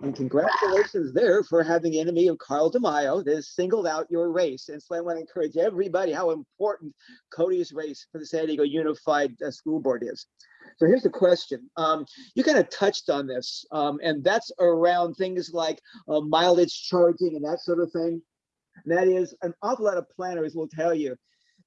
And congratulations there for having the enemy of Carl DeMaio that has singled out your race. And so I want to encourage everybody how important Cody's race for the San Diego Unified uh, School Board is. So here's the question. Um, you kind of touched on this, um, and that's around things like uh, mileage charging and that sort of thing. And that is an awful lot of planners will tell you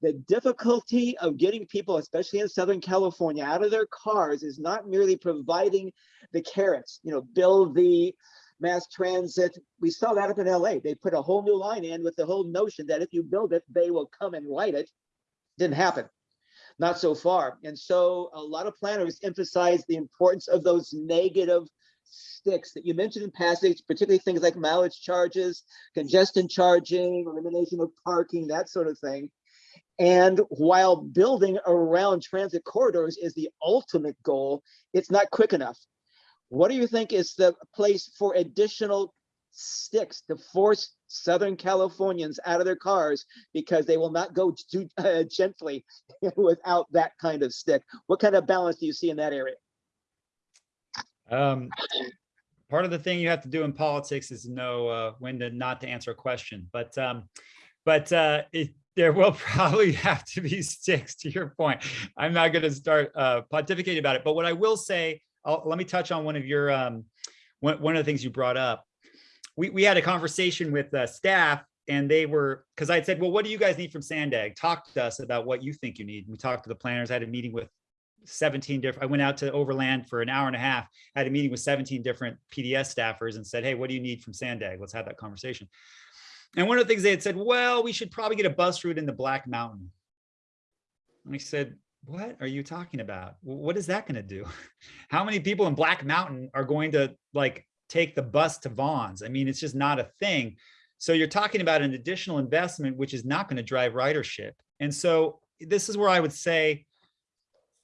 the difficulty of getting people, especially in Southern California, out of their cars is not merely providing the carrots, you know, build the mass transit. We saw that up in LA. They put a whole new line in with the whole notion that if you build it, they will come and light it. Didn't happen. Not so far. And so a lot of planners emphasize the importance of those negative sticks that you mentioned in passage, particularly things like mileage charges, congestion charging, elimination of parking, that sort of thing. And while building around transit corridors is the ultimate goal, it's not quick enough. What do you think is the place for additional sticks to force Southern Californians out of their cars because they will not go too uh, gently without that kind of stick? What kind of balance do you see in that area? Um, part of the thing you have to do in politics is know uh, when to not to answer a question. But um, but uh, it, there will probably have to be six to your point. I'm not going to start uh, pontificating about it. But what I will say, I'll, let me touch on one of your um, one, one of the things you brought up. We, we had a conversation with uh, staff and they were because I said, well, what do you guys need from Sandag? Talk to us about what you think you need. we talked to the planners. I had a meeting with 17 different, I went out to Overland for an hour and a half, had a meeting with 17 different PDS staffers and said, hey, what do you need from Sandag? Let's have that conversation. And one of the things they had said, well, we should probably get a bus route in the Black Mountain. And I said, what are you talking about? What is that going to do? How many people in Black Mountain are going to like take the bus to Vons? I mean, it's just not a thing. So you're talking about an additional investment, which is not going to drive ridership. And so this is where I would say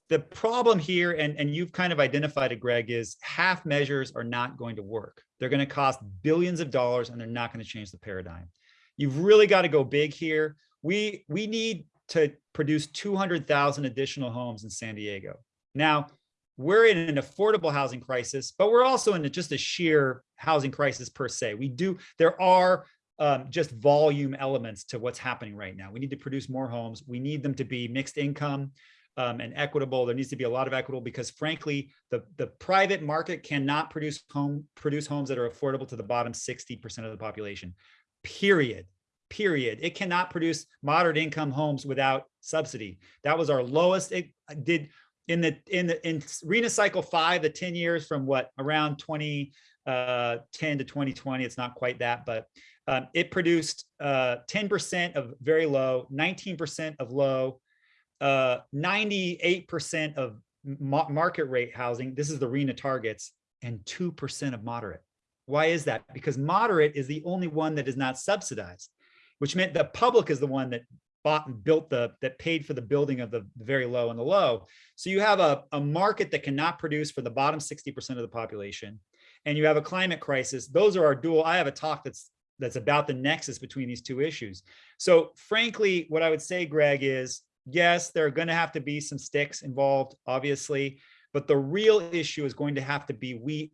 the problem here, and, and you've kind of identified it, Greg, is half measures are not going to work. They're going to cost billions of dollars and they're not going to change the paradigm. You've really got to go big here. We, we need to produce 200,000 additional homes in San Diego. Now, we're in an affordable housing crisis, but we're also in just a sheer housing crisis per se. We do, there are um, just volume elements to what's happening right now. We need to produce more homes. We need them to be mixed income um, and equitable. There needs to be a lot of equitable because frankly, the, the private market cannot produce home produce homes that are affordable to the bottom 60% of the population, period, period. It cannot produce moderate income homes without subsidy. That was our lowest, it did in the in the in RHNA cycle five, the 10 years from what around 2010 uh, to 2020, it's not quite that, but um, it produced 10% uh, of very low, 19% of low, 98% uh, of ma market rate housing, this is the RHNA targets, and 2% of moderate. Why is that? Because moderate is the only one that is not subsidized, which meant the public is the one that bought and built the, that paid for the building of the very low and the low. So you have a, a market that cannot produce for the bottom 60% of the population, and you have a climate crisis. Those are our dual, I have a talk that's that's about the nexus between these two issues. So frankly, what I would say, Greg, is yes, there are going to have to be some sticks involved, obviously. But the real issue is going to have to be we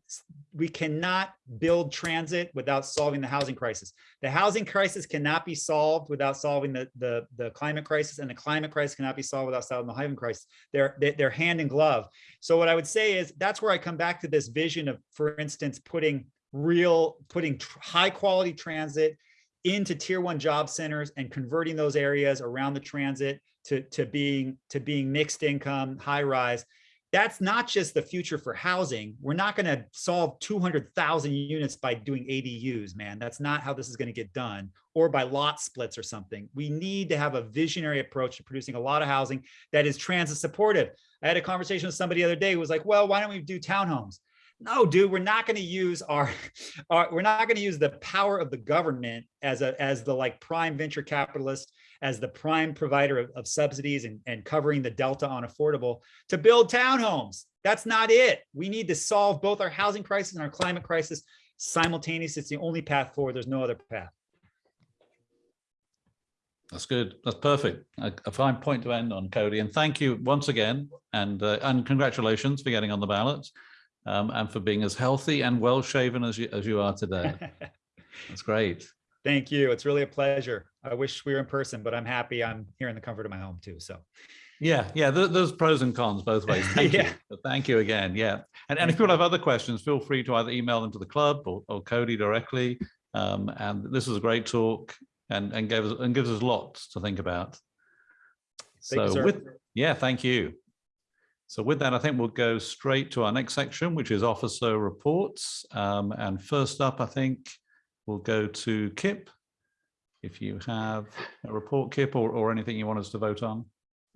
we cannot build transit without solving the housing crisis. The housing crisis cannot be solved without solving the the the climate crisis, and the climate crisis cannot be solved without solving the housing crisis. They're they- they're hand in glove. So what I would say is that's where I come back to this vision of, for instance, putting real putting high quality transit into tier one job centers and converting those areas around the transit to, to being to being mixed income, high rise. That's not just the future for housing. We're not going to solve 200,000 units by doing ADUs, man. That's not how this is going to get done or by lot splits or something. We need to have a visionary approach to producing a lot of housing that is transit supportive. I had a conversation with somebody the other day who was like, well, why don't we do townhomes? No, dude, we're not going to use our, our we're not going to use the power of the government as a as the like prime venture capitalist, as the prime provider of, of subsidies and, and covering the delta on affordable to build townhomes. That's not it. We need to solve both our housing crisis and our climate crisis simultaneously. It's the only path forward. There's no other path. That's good. That's perfect. A, a fine point to end on, Cody. And thank you once again, and uh, and congratulations for getting on the ballot, um, and for being as healthy and well shaven as you as you are today. That's great. Thank you. It's really a pleasure. I wish we were in person, but I'm happy I'm here in the comfort of my home too. So Yeah, yeah. There, there's pros and cons both ways. Thank Yeah. you. But Thank you again. Yeah. And, and if people have other questions, feel free to either email them to the club or, or Cody directly. Um, and this was a great talk and, and gave us and gives us lots to think about. Thank you, So sir. with yeah, thank you. So with that, I think we'll go straight to our next section, which is officer reports. Um, and first up, I think we'll go to Kip. If you have a report, Kip, or, or anything you want us to vote on.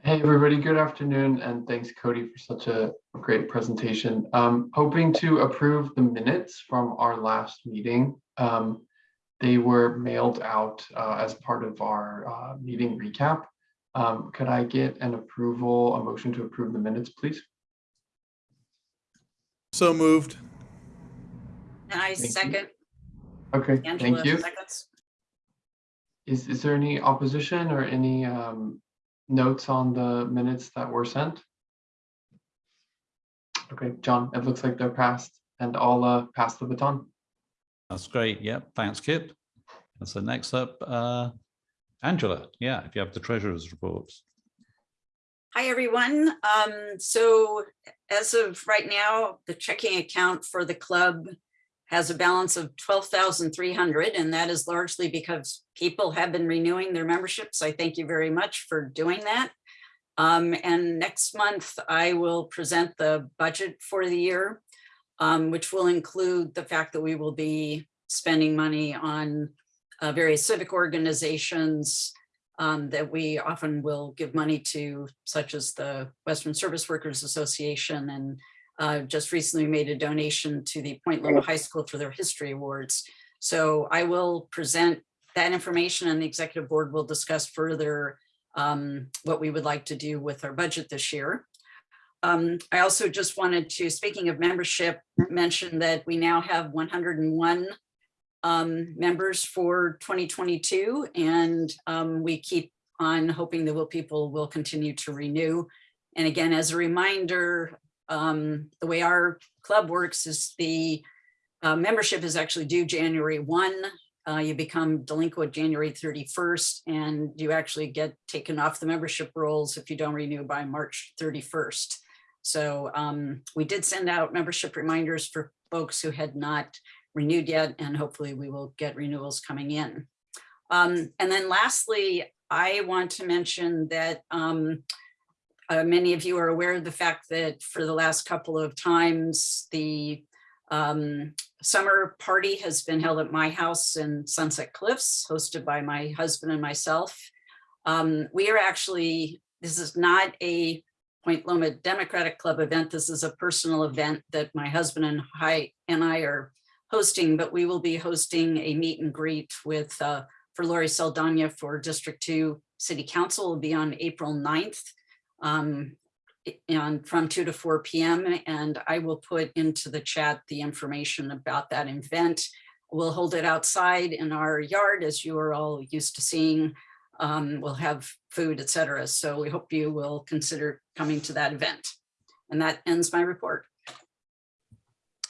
Hey, everybody, good afternoon, and thanks Cody for such a great presentation. Um, hoping to approve the minutes from our last meeting. Um, they were mailed out uh, as part of our uh, meeting recap. Um, could I get an approval, a motion to approve the minutes, please? So moved. And I Thank you. second, Okay, Angela thank you. seconds. Is, is there any opposition or any um, notes on the minutes that were sent? Okay, John, it looks like they're passed and I'll uh, pass the baton. That's great. Yep. Thanks, Kip. And so next up, uh, Angela. Yeah, if you have the treasurer's reports. Hi, everyone. Um, so as of right now, the checking account for the club has a balance of twelve thousand three hundred, and that is largely because people have been renewing their memberships. I thank you very much for doing that. Um, and next month, I will present the budget for the year, um, which will include the fact that we will be spending money on uh, various civic organizations, um, that we often will give money to, such as the Western Service Workers Association and uh, just recently made a donation to the Point Loma High School for their history awards. So I will present that information and the executive board will discuss further um, what we would like to do with our budget this year. Um, I also just wanted to, speaking of membership, mention that we now have 101 um, members for 2022, and um, we keep on hoping that will people will continue to renew. And again, as a reminder, um, the way our club works is the uh, membership is actually due January 1. Uh, you become delinquent January 31st, and you actually get taken off the membership rolls if you don't renew by March 31st. So um, we did send out membership reminders for folks who had not renewed yet, and hopefully we will get renewals coming in. Um, and then lastly, I want to mention that um, uh, many of you are aware of the fact that for the last couple of times, the um, summer party has been held at my house in Sunset Cliffs, hosted by my husband and myself. Um, we are actually, this is not a Point Loma Democratic Club event. This is a personal event that my husband and I, and I are hosting, but we will be hosting a meet and greet with, uh, for Lori Saldana for District 2 City Council will be on April 9th um, and from 2 to 4 p.m. And I will put into the chat the information about that event. We'll hold it outside in our yard as you are all used to seeing. Um, we'll have food, et cetera. So we hope you will consider coming to that event. And that ends my report.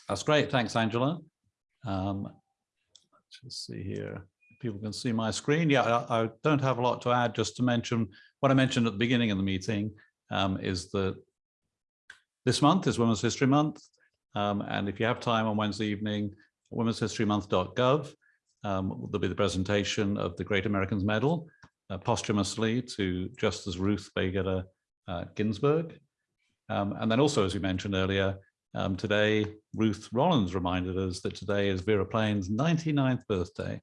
That's great. Thanks, Angela. Um, let's just see here. People can see my screen. Yeah, I, I don't have a lot to add, just to mention what I mentioned at the beginning of the meeting um, is that this month is Women's History Month. Um, and if you have time on Wednesday evening, womenshistorymonth.gov, um, there'll be the presentation of the Great Americans Medal uh, posthumously to Justice Ruth Bader uh, Ginsburg. Um, and then also, as we mentioned earlier, um, today, Ruth Rollins reminded us that today is Vera Plain's 99th birthday.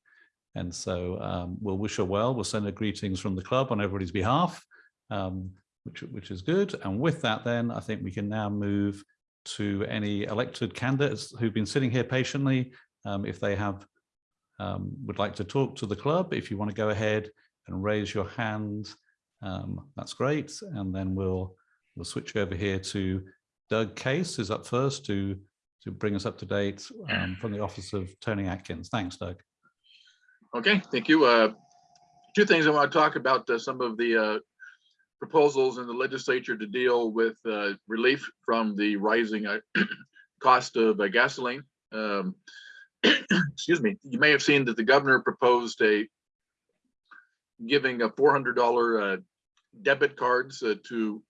And so um, we'll wish her well. We'll send her greetings from the club on everybody's behalf, um, which, which is good. And with that, then I think we can now move to any elected candidates who've been sitting here patiently. Um, if they have um, would like to talk to the club, if you want to go ahead and raise your hand, um, that's great. And then we'll we'll switch over here to Doug Case is up first to to bring us up to date um, from the office of Toni Atkins. Thanks, Doug. Okay, thank you. Uh, Two things I want to talk about, uh, some of the uh, proposals in the legislature to deal with uh, relief from the rising uh, cost of uh, gasoline. Um, Excuse me, you may have seen that the governor proposed a giving a $400 uh, debit cards to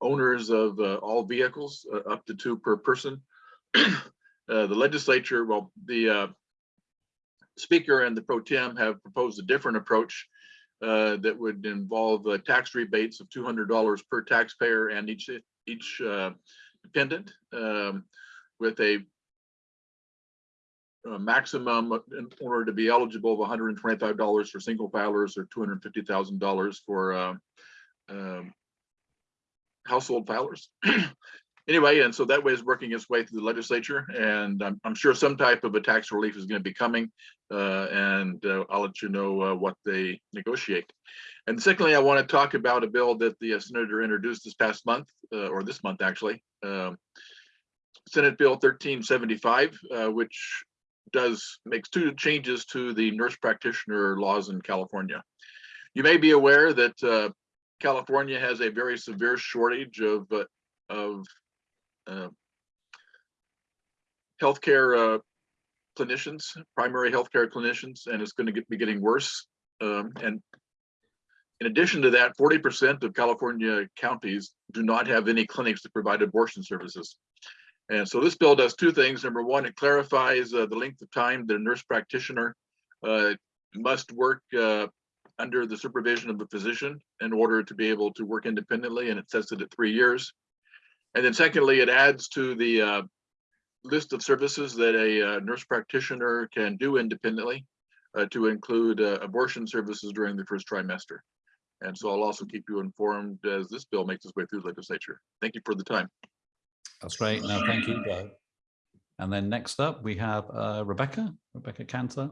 owners of all vehicles, up to two per person. The legislature, well, the speaker and the pro tem have proposed a different approach uh, that would involve uh, tax rebates of $200 per taxpayer and each each uh, dependent um, with a, a maximum in order to be eligible of $125 for single filers or $250,000 for uh, um, household filers. Anyway, and so that way is working its way through the legislature, and I'm, I'm sure some type of a tax relief is going to be coming, uh, and uh, I'll let you know uh, what they negotiate. And secondly, I want to talk about a bill that the uh, senator introduced this past month, uh, or this month actually, um, Senate Bill 1375, uh, which does makes two changes to the nurse practitioner laws in California. You may be aware that California has a very severe shortage of of uh, healthcare uh, clinicians, primary healthcare clinicians, and it's going to be getting worse. Um, and in addition to that, 40% of California counties do not have any clinics to provide abortion services. And so this bill does two things. Number one, it clarifies uh, the length of time that a nurse practitioner uh, must work uh, under the supervision of a physician in order to be able to work independently, and it sets it at three years. And then secondly, it adds to the uh, list of services that a uh, nurse practitioner can do independently uh, to include uh, abortion services during the first trimester. And so I'll also keep you informed as this bill makes its way through the legislature. Thank you for the time. That's great. No, thank you. And then next up, we have uh, Rebecca, Rebecca Cantor.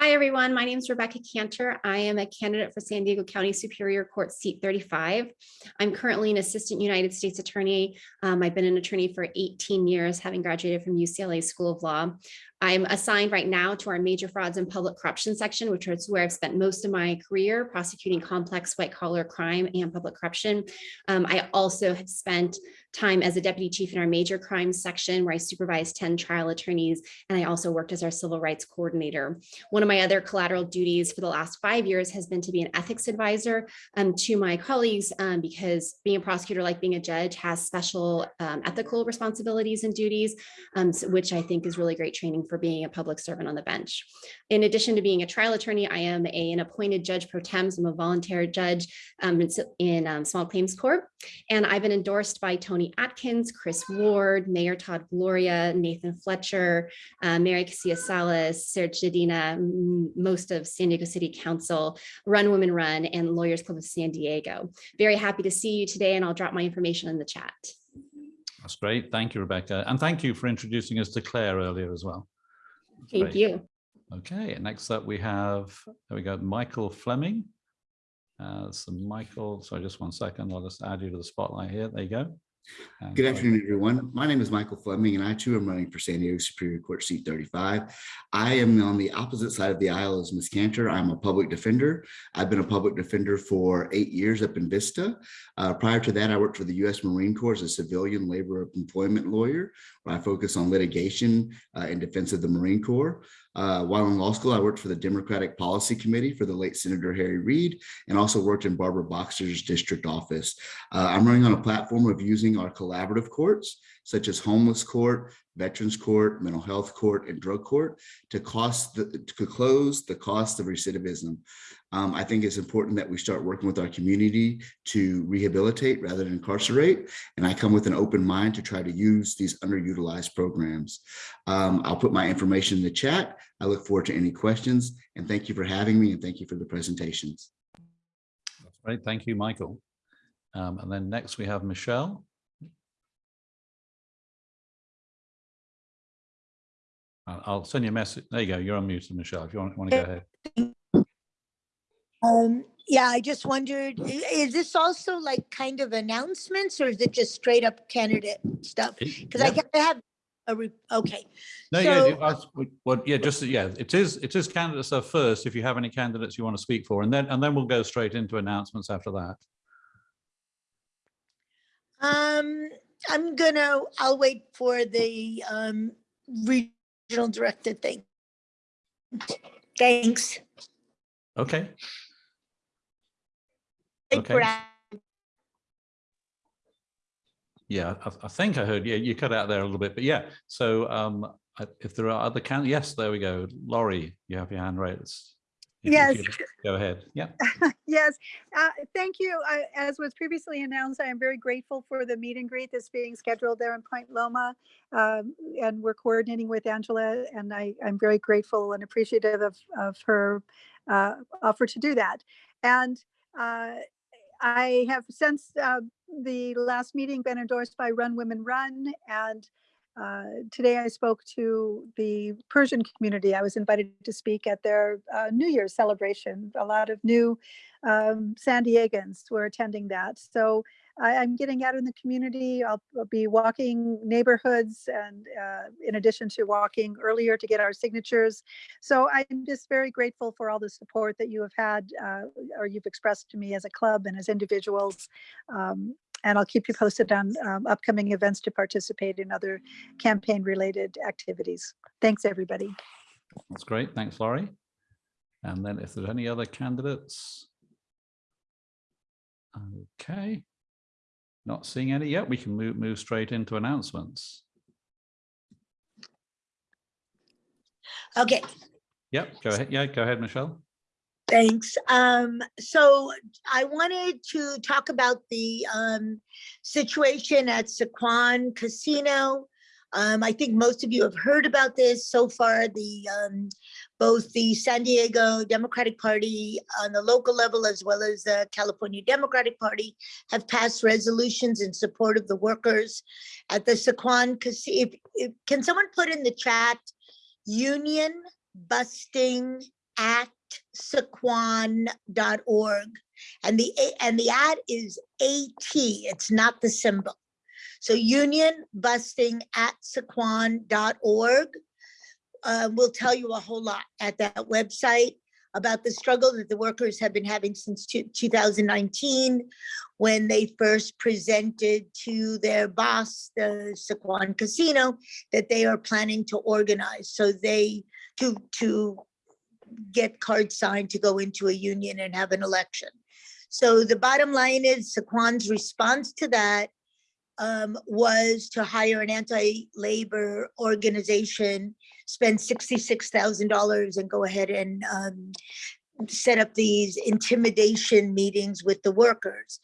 Hi, everyone. My name is Rebecca Cantor. I am a candidate for San Diego County Superior Court seat 35. I'm currently an assistant United States attorney. Um, I've been an attorney for 18 years, having graduated from UCLA School of Law. I'm assigned right now to our major frauds and public corruption section, which is where I've spent most of my career prosecuting complex white collar crime and public corruption. Um, I also have spent time as a deputy chief in our major crimes section where I supervised 10 trial attorneys and I also worked as our civil rights coordinator. One of my other collateral duties for the last five years has been to be an ethics advisor um, to my colleagues um, because being a prosecutor like being a judge has special um, ethical responsibilities and duties, um, so- which I think is really great training for being a public servant on the bench. In addition to being a trial attorney, I am a, an appointed judge pro tem. so I'm a volunteer judge um, in, in um, small claims court. And I've been endorsed by Toni Atkins, Chris Ward, Mayor Todd Gloria, Nathan Fletcher, uh, Mary Casillas Salas, Serge Dedina, m- most of San Diego City Council, Run Women Run, and Lawyers Club of San Diego. Very happy to see you today, and I'll drop my information in the chat. That's great. Thank you, Rebecca. And thank you for introducing us to Claire earlier as well. That's Thank great. you. Okay, next up we have, there we go, Michael Fleming. Uh, so Michael, sorry, just one second. I'll just add you to the spotlight here. There you go. And Good afternoon, everyone. My name is Michael Fleming, and I too am running for San Diego Superior Court seat 35. I am on the opposite side of the aisle as Ms. Cantor. I'm a public defender. I've been a public defender for eight years up in Vista. Uh, prior to that, I worked for the U.S. Marine Corps as a civilian labor employment lawyer, I focus on litigation uh, in defense of the Marine Corps. Uh, while in law school, I worked for the Democratic Policy Committee for the late Senator Harry Reid, and also worked in Barbara Boxer's district office. Uh, I'm running on a platform of using our collaborative courts, such as homeless court, veterans court, mental health court, and drug court to cost the, to close the cost of recidivism. Um, I think it's important that we start working with our community to rehabilitate rather than incarcerate. And I come with an open mind to try to use these underutilized programs. Um, I'll put my information in the chat. I look forward to any questions and thank you for having me and thank you for the presentations. That's Great, thank you, Michael. Um, and then next we have Michelle. I'll send you a message. There you go. You're unmuted, Michelle, if you want, want to go ahead. Um, yeah, I just wondered, is this also like kind of announcements or is it just straight up candidate stuff? Because I Yeah. gotta have a, re- okay. No, yeah, So- you asked- well, yeah, just, yeah, it is, it is candidate stuff first, if you have any candidates you want to speak for, and then, and then we'll go straight into announcements after that. Um, I'm gonna, I'll wait for the, um, regional director thing. Thanks. Okay, Okay. yeah, I, I think I heard, yeah, you cut out there a little bit, but yeah, so um, if there are other can, yes, there we go. Lori, you have your hand raised. Yes. Go ahead, yeah. Yes, uh, thank you. I- As was previously announced, I am very grateful for the meet and greet that's being scheduled there in Point Loma. Um, And we're coordinating with Angela and I, I'm very grateful and appreciative of, of her uh, offer to do that. And uh, I have since uh, the last meeting been endorsed by Run Women Run. And uh, today I spoke to the Persian community. I was invited to speak at their uh, New Year's celebration. A lot of new um, San Diegans were attending that. So I, I'm getting out in the community. I'll, I'll be walking neighborhoods and uh, in addition to walking earlier to get our signatures. So I'm just very grateful for all the support that you have had uh, or you've expressed to me as a club and as individuals. Um, and I'll keep you posted on um, upcoming events to participate in other campaign related activities. Thanks, everybody. That's great, thanks, Lori. And then if there's any other candidates? Okay. Not seeing any yet, we can move, move straight into announcements. Okay, Yep, go ahead, yeah, go ahead, Michelle. Thanks. Um, so I wanted to talk about the um, situation at Sequan Casino. Um, I think most of you have heard about this so far. The um, both the San Diego Democratic Party on the local level as well as the California Democratic Party have passed resolutions in support of the workers at the Sequan Casino. Can someone put in the chat union busting at sequan.org and the and the ad is at it's not the symbol. So union busting at sequan.org uh, will tell you a whole lot at that website about the struggle that the workers have been having since two- 2019 when they first presented to their boss the sequan casino that they are planning to organize. So they to to get cards signed to go into a union and have an election. So the bottom line is Sequan's response to that um, was to hire an anti-labor organization, spend sixty-six thousand dollars and go ahead and um, set up these intimidation meetings with the workers.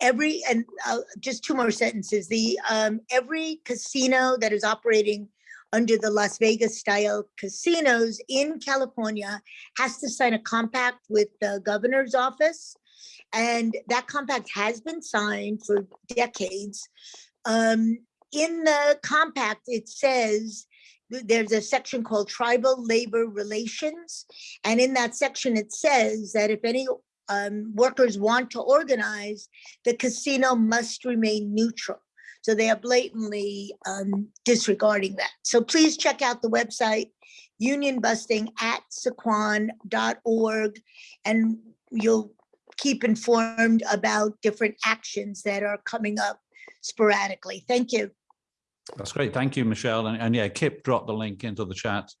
Every, and uh, just two more sentences, the, um, every casino that is operating under the Las Vegas style casinos in California has to sign a compact with the governor's office. And that compact has been signed for decades. Um, in the compact, it says, there's a section called tribal labor relations. And in that section, it says that if any um, workers want to organize, the casino must remain neutral. So they are blatantly um, disregarding that. So please check out the website, unionbusting at sequan.org, and you'll keep informed about different actions that are coming up sporadically. Thank you. That's great. Thank you, Michelle. And, and yeah, Kip dropped the link into the chat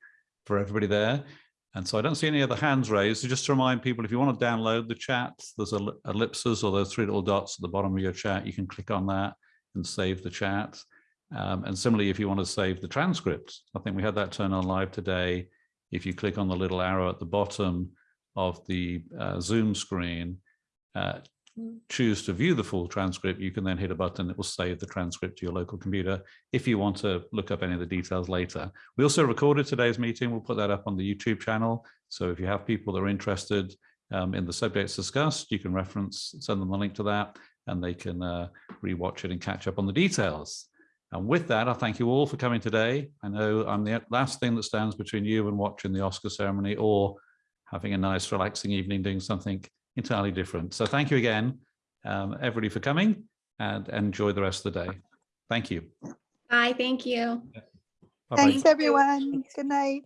for everybody there. And so I don't see any other hands raised. So just to remind people, if you want to download the chat, there's ellipses or those three little dots at the bottom of your chat. You can click on that and save the chat. Um, and similarly, if you want to save the transcript, I think we had that turn on live today. If you click on the little arrow at the bottom of the uh, Zoom screen, uh, choose to view the full transcript, you can then hit a button that will save the transcript to your local computer if you want to look up any of the details later. We also recorded today's meeting. We'll put that up on the YouTube channel. So if you have people that are interested um, in the subjects discussed, you can reference, send them the link to that, and they can uh, rewatch it and catch up on the details. And with that, I thank you all for coming today. I know I'm the last thing that stands between you and watching the Oscar ceremony or having a nice relaxing evening doing something entirely different. So thank you again, um, everybody for coming and enjoy the rest of the day. Thank you. Bye, thank you. Bye-bye. Thanks, everyone. Good night.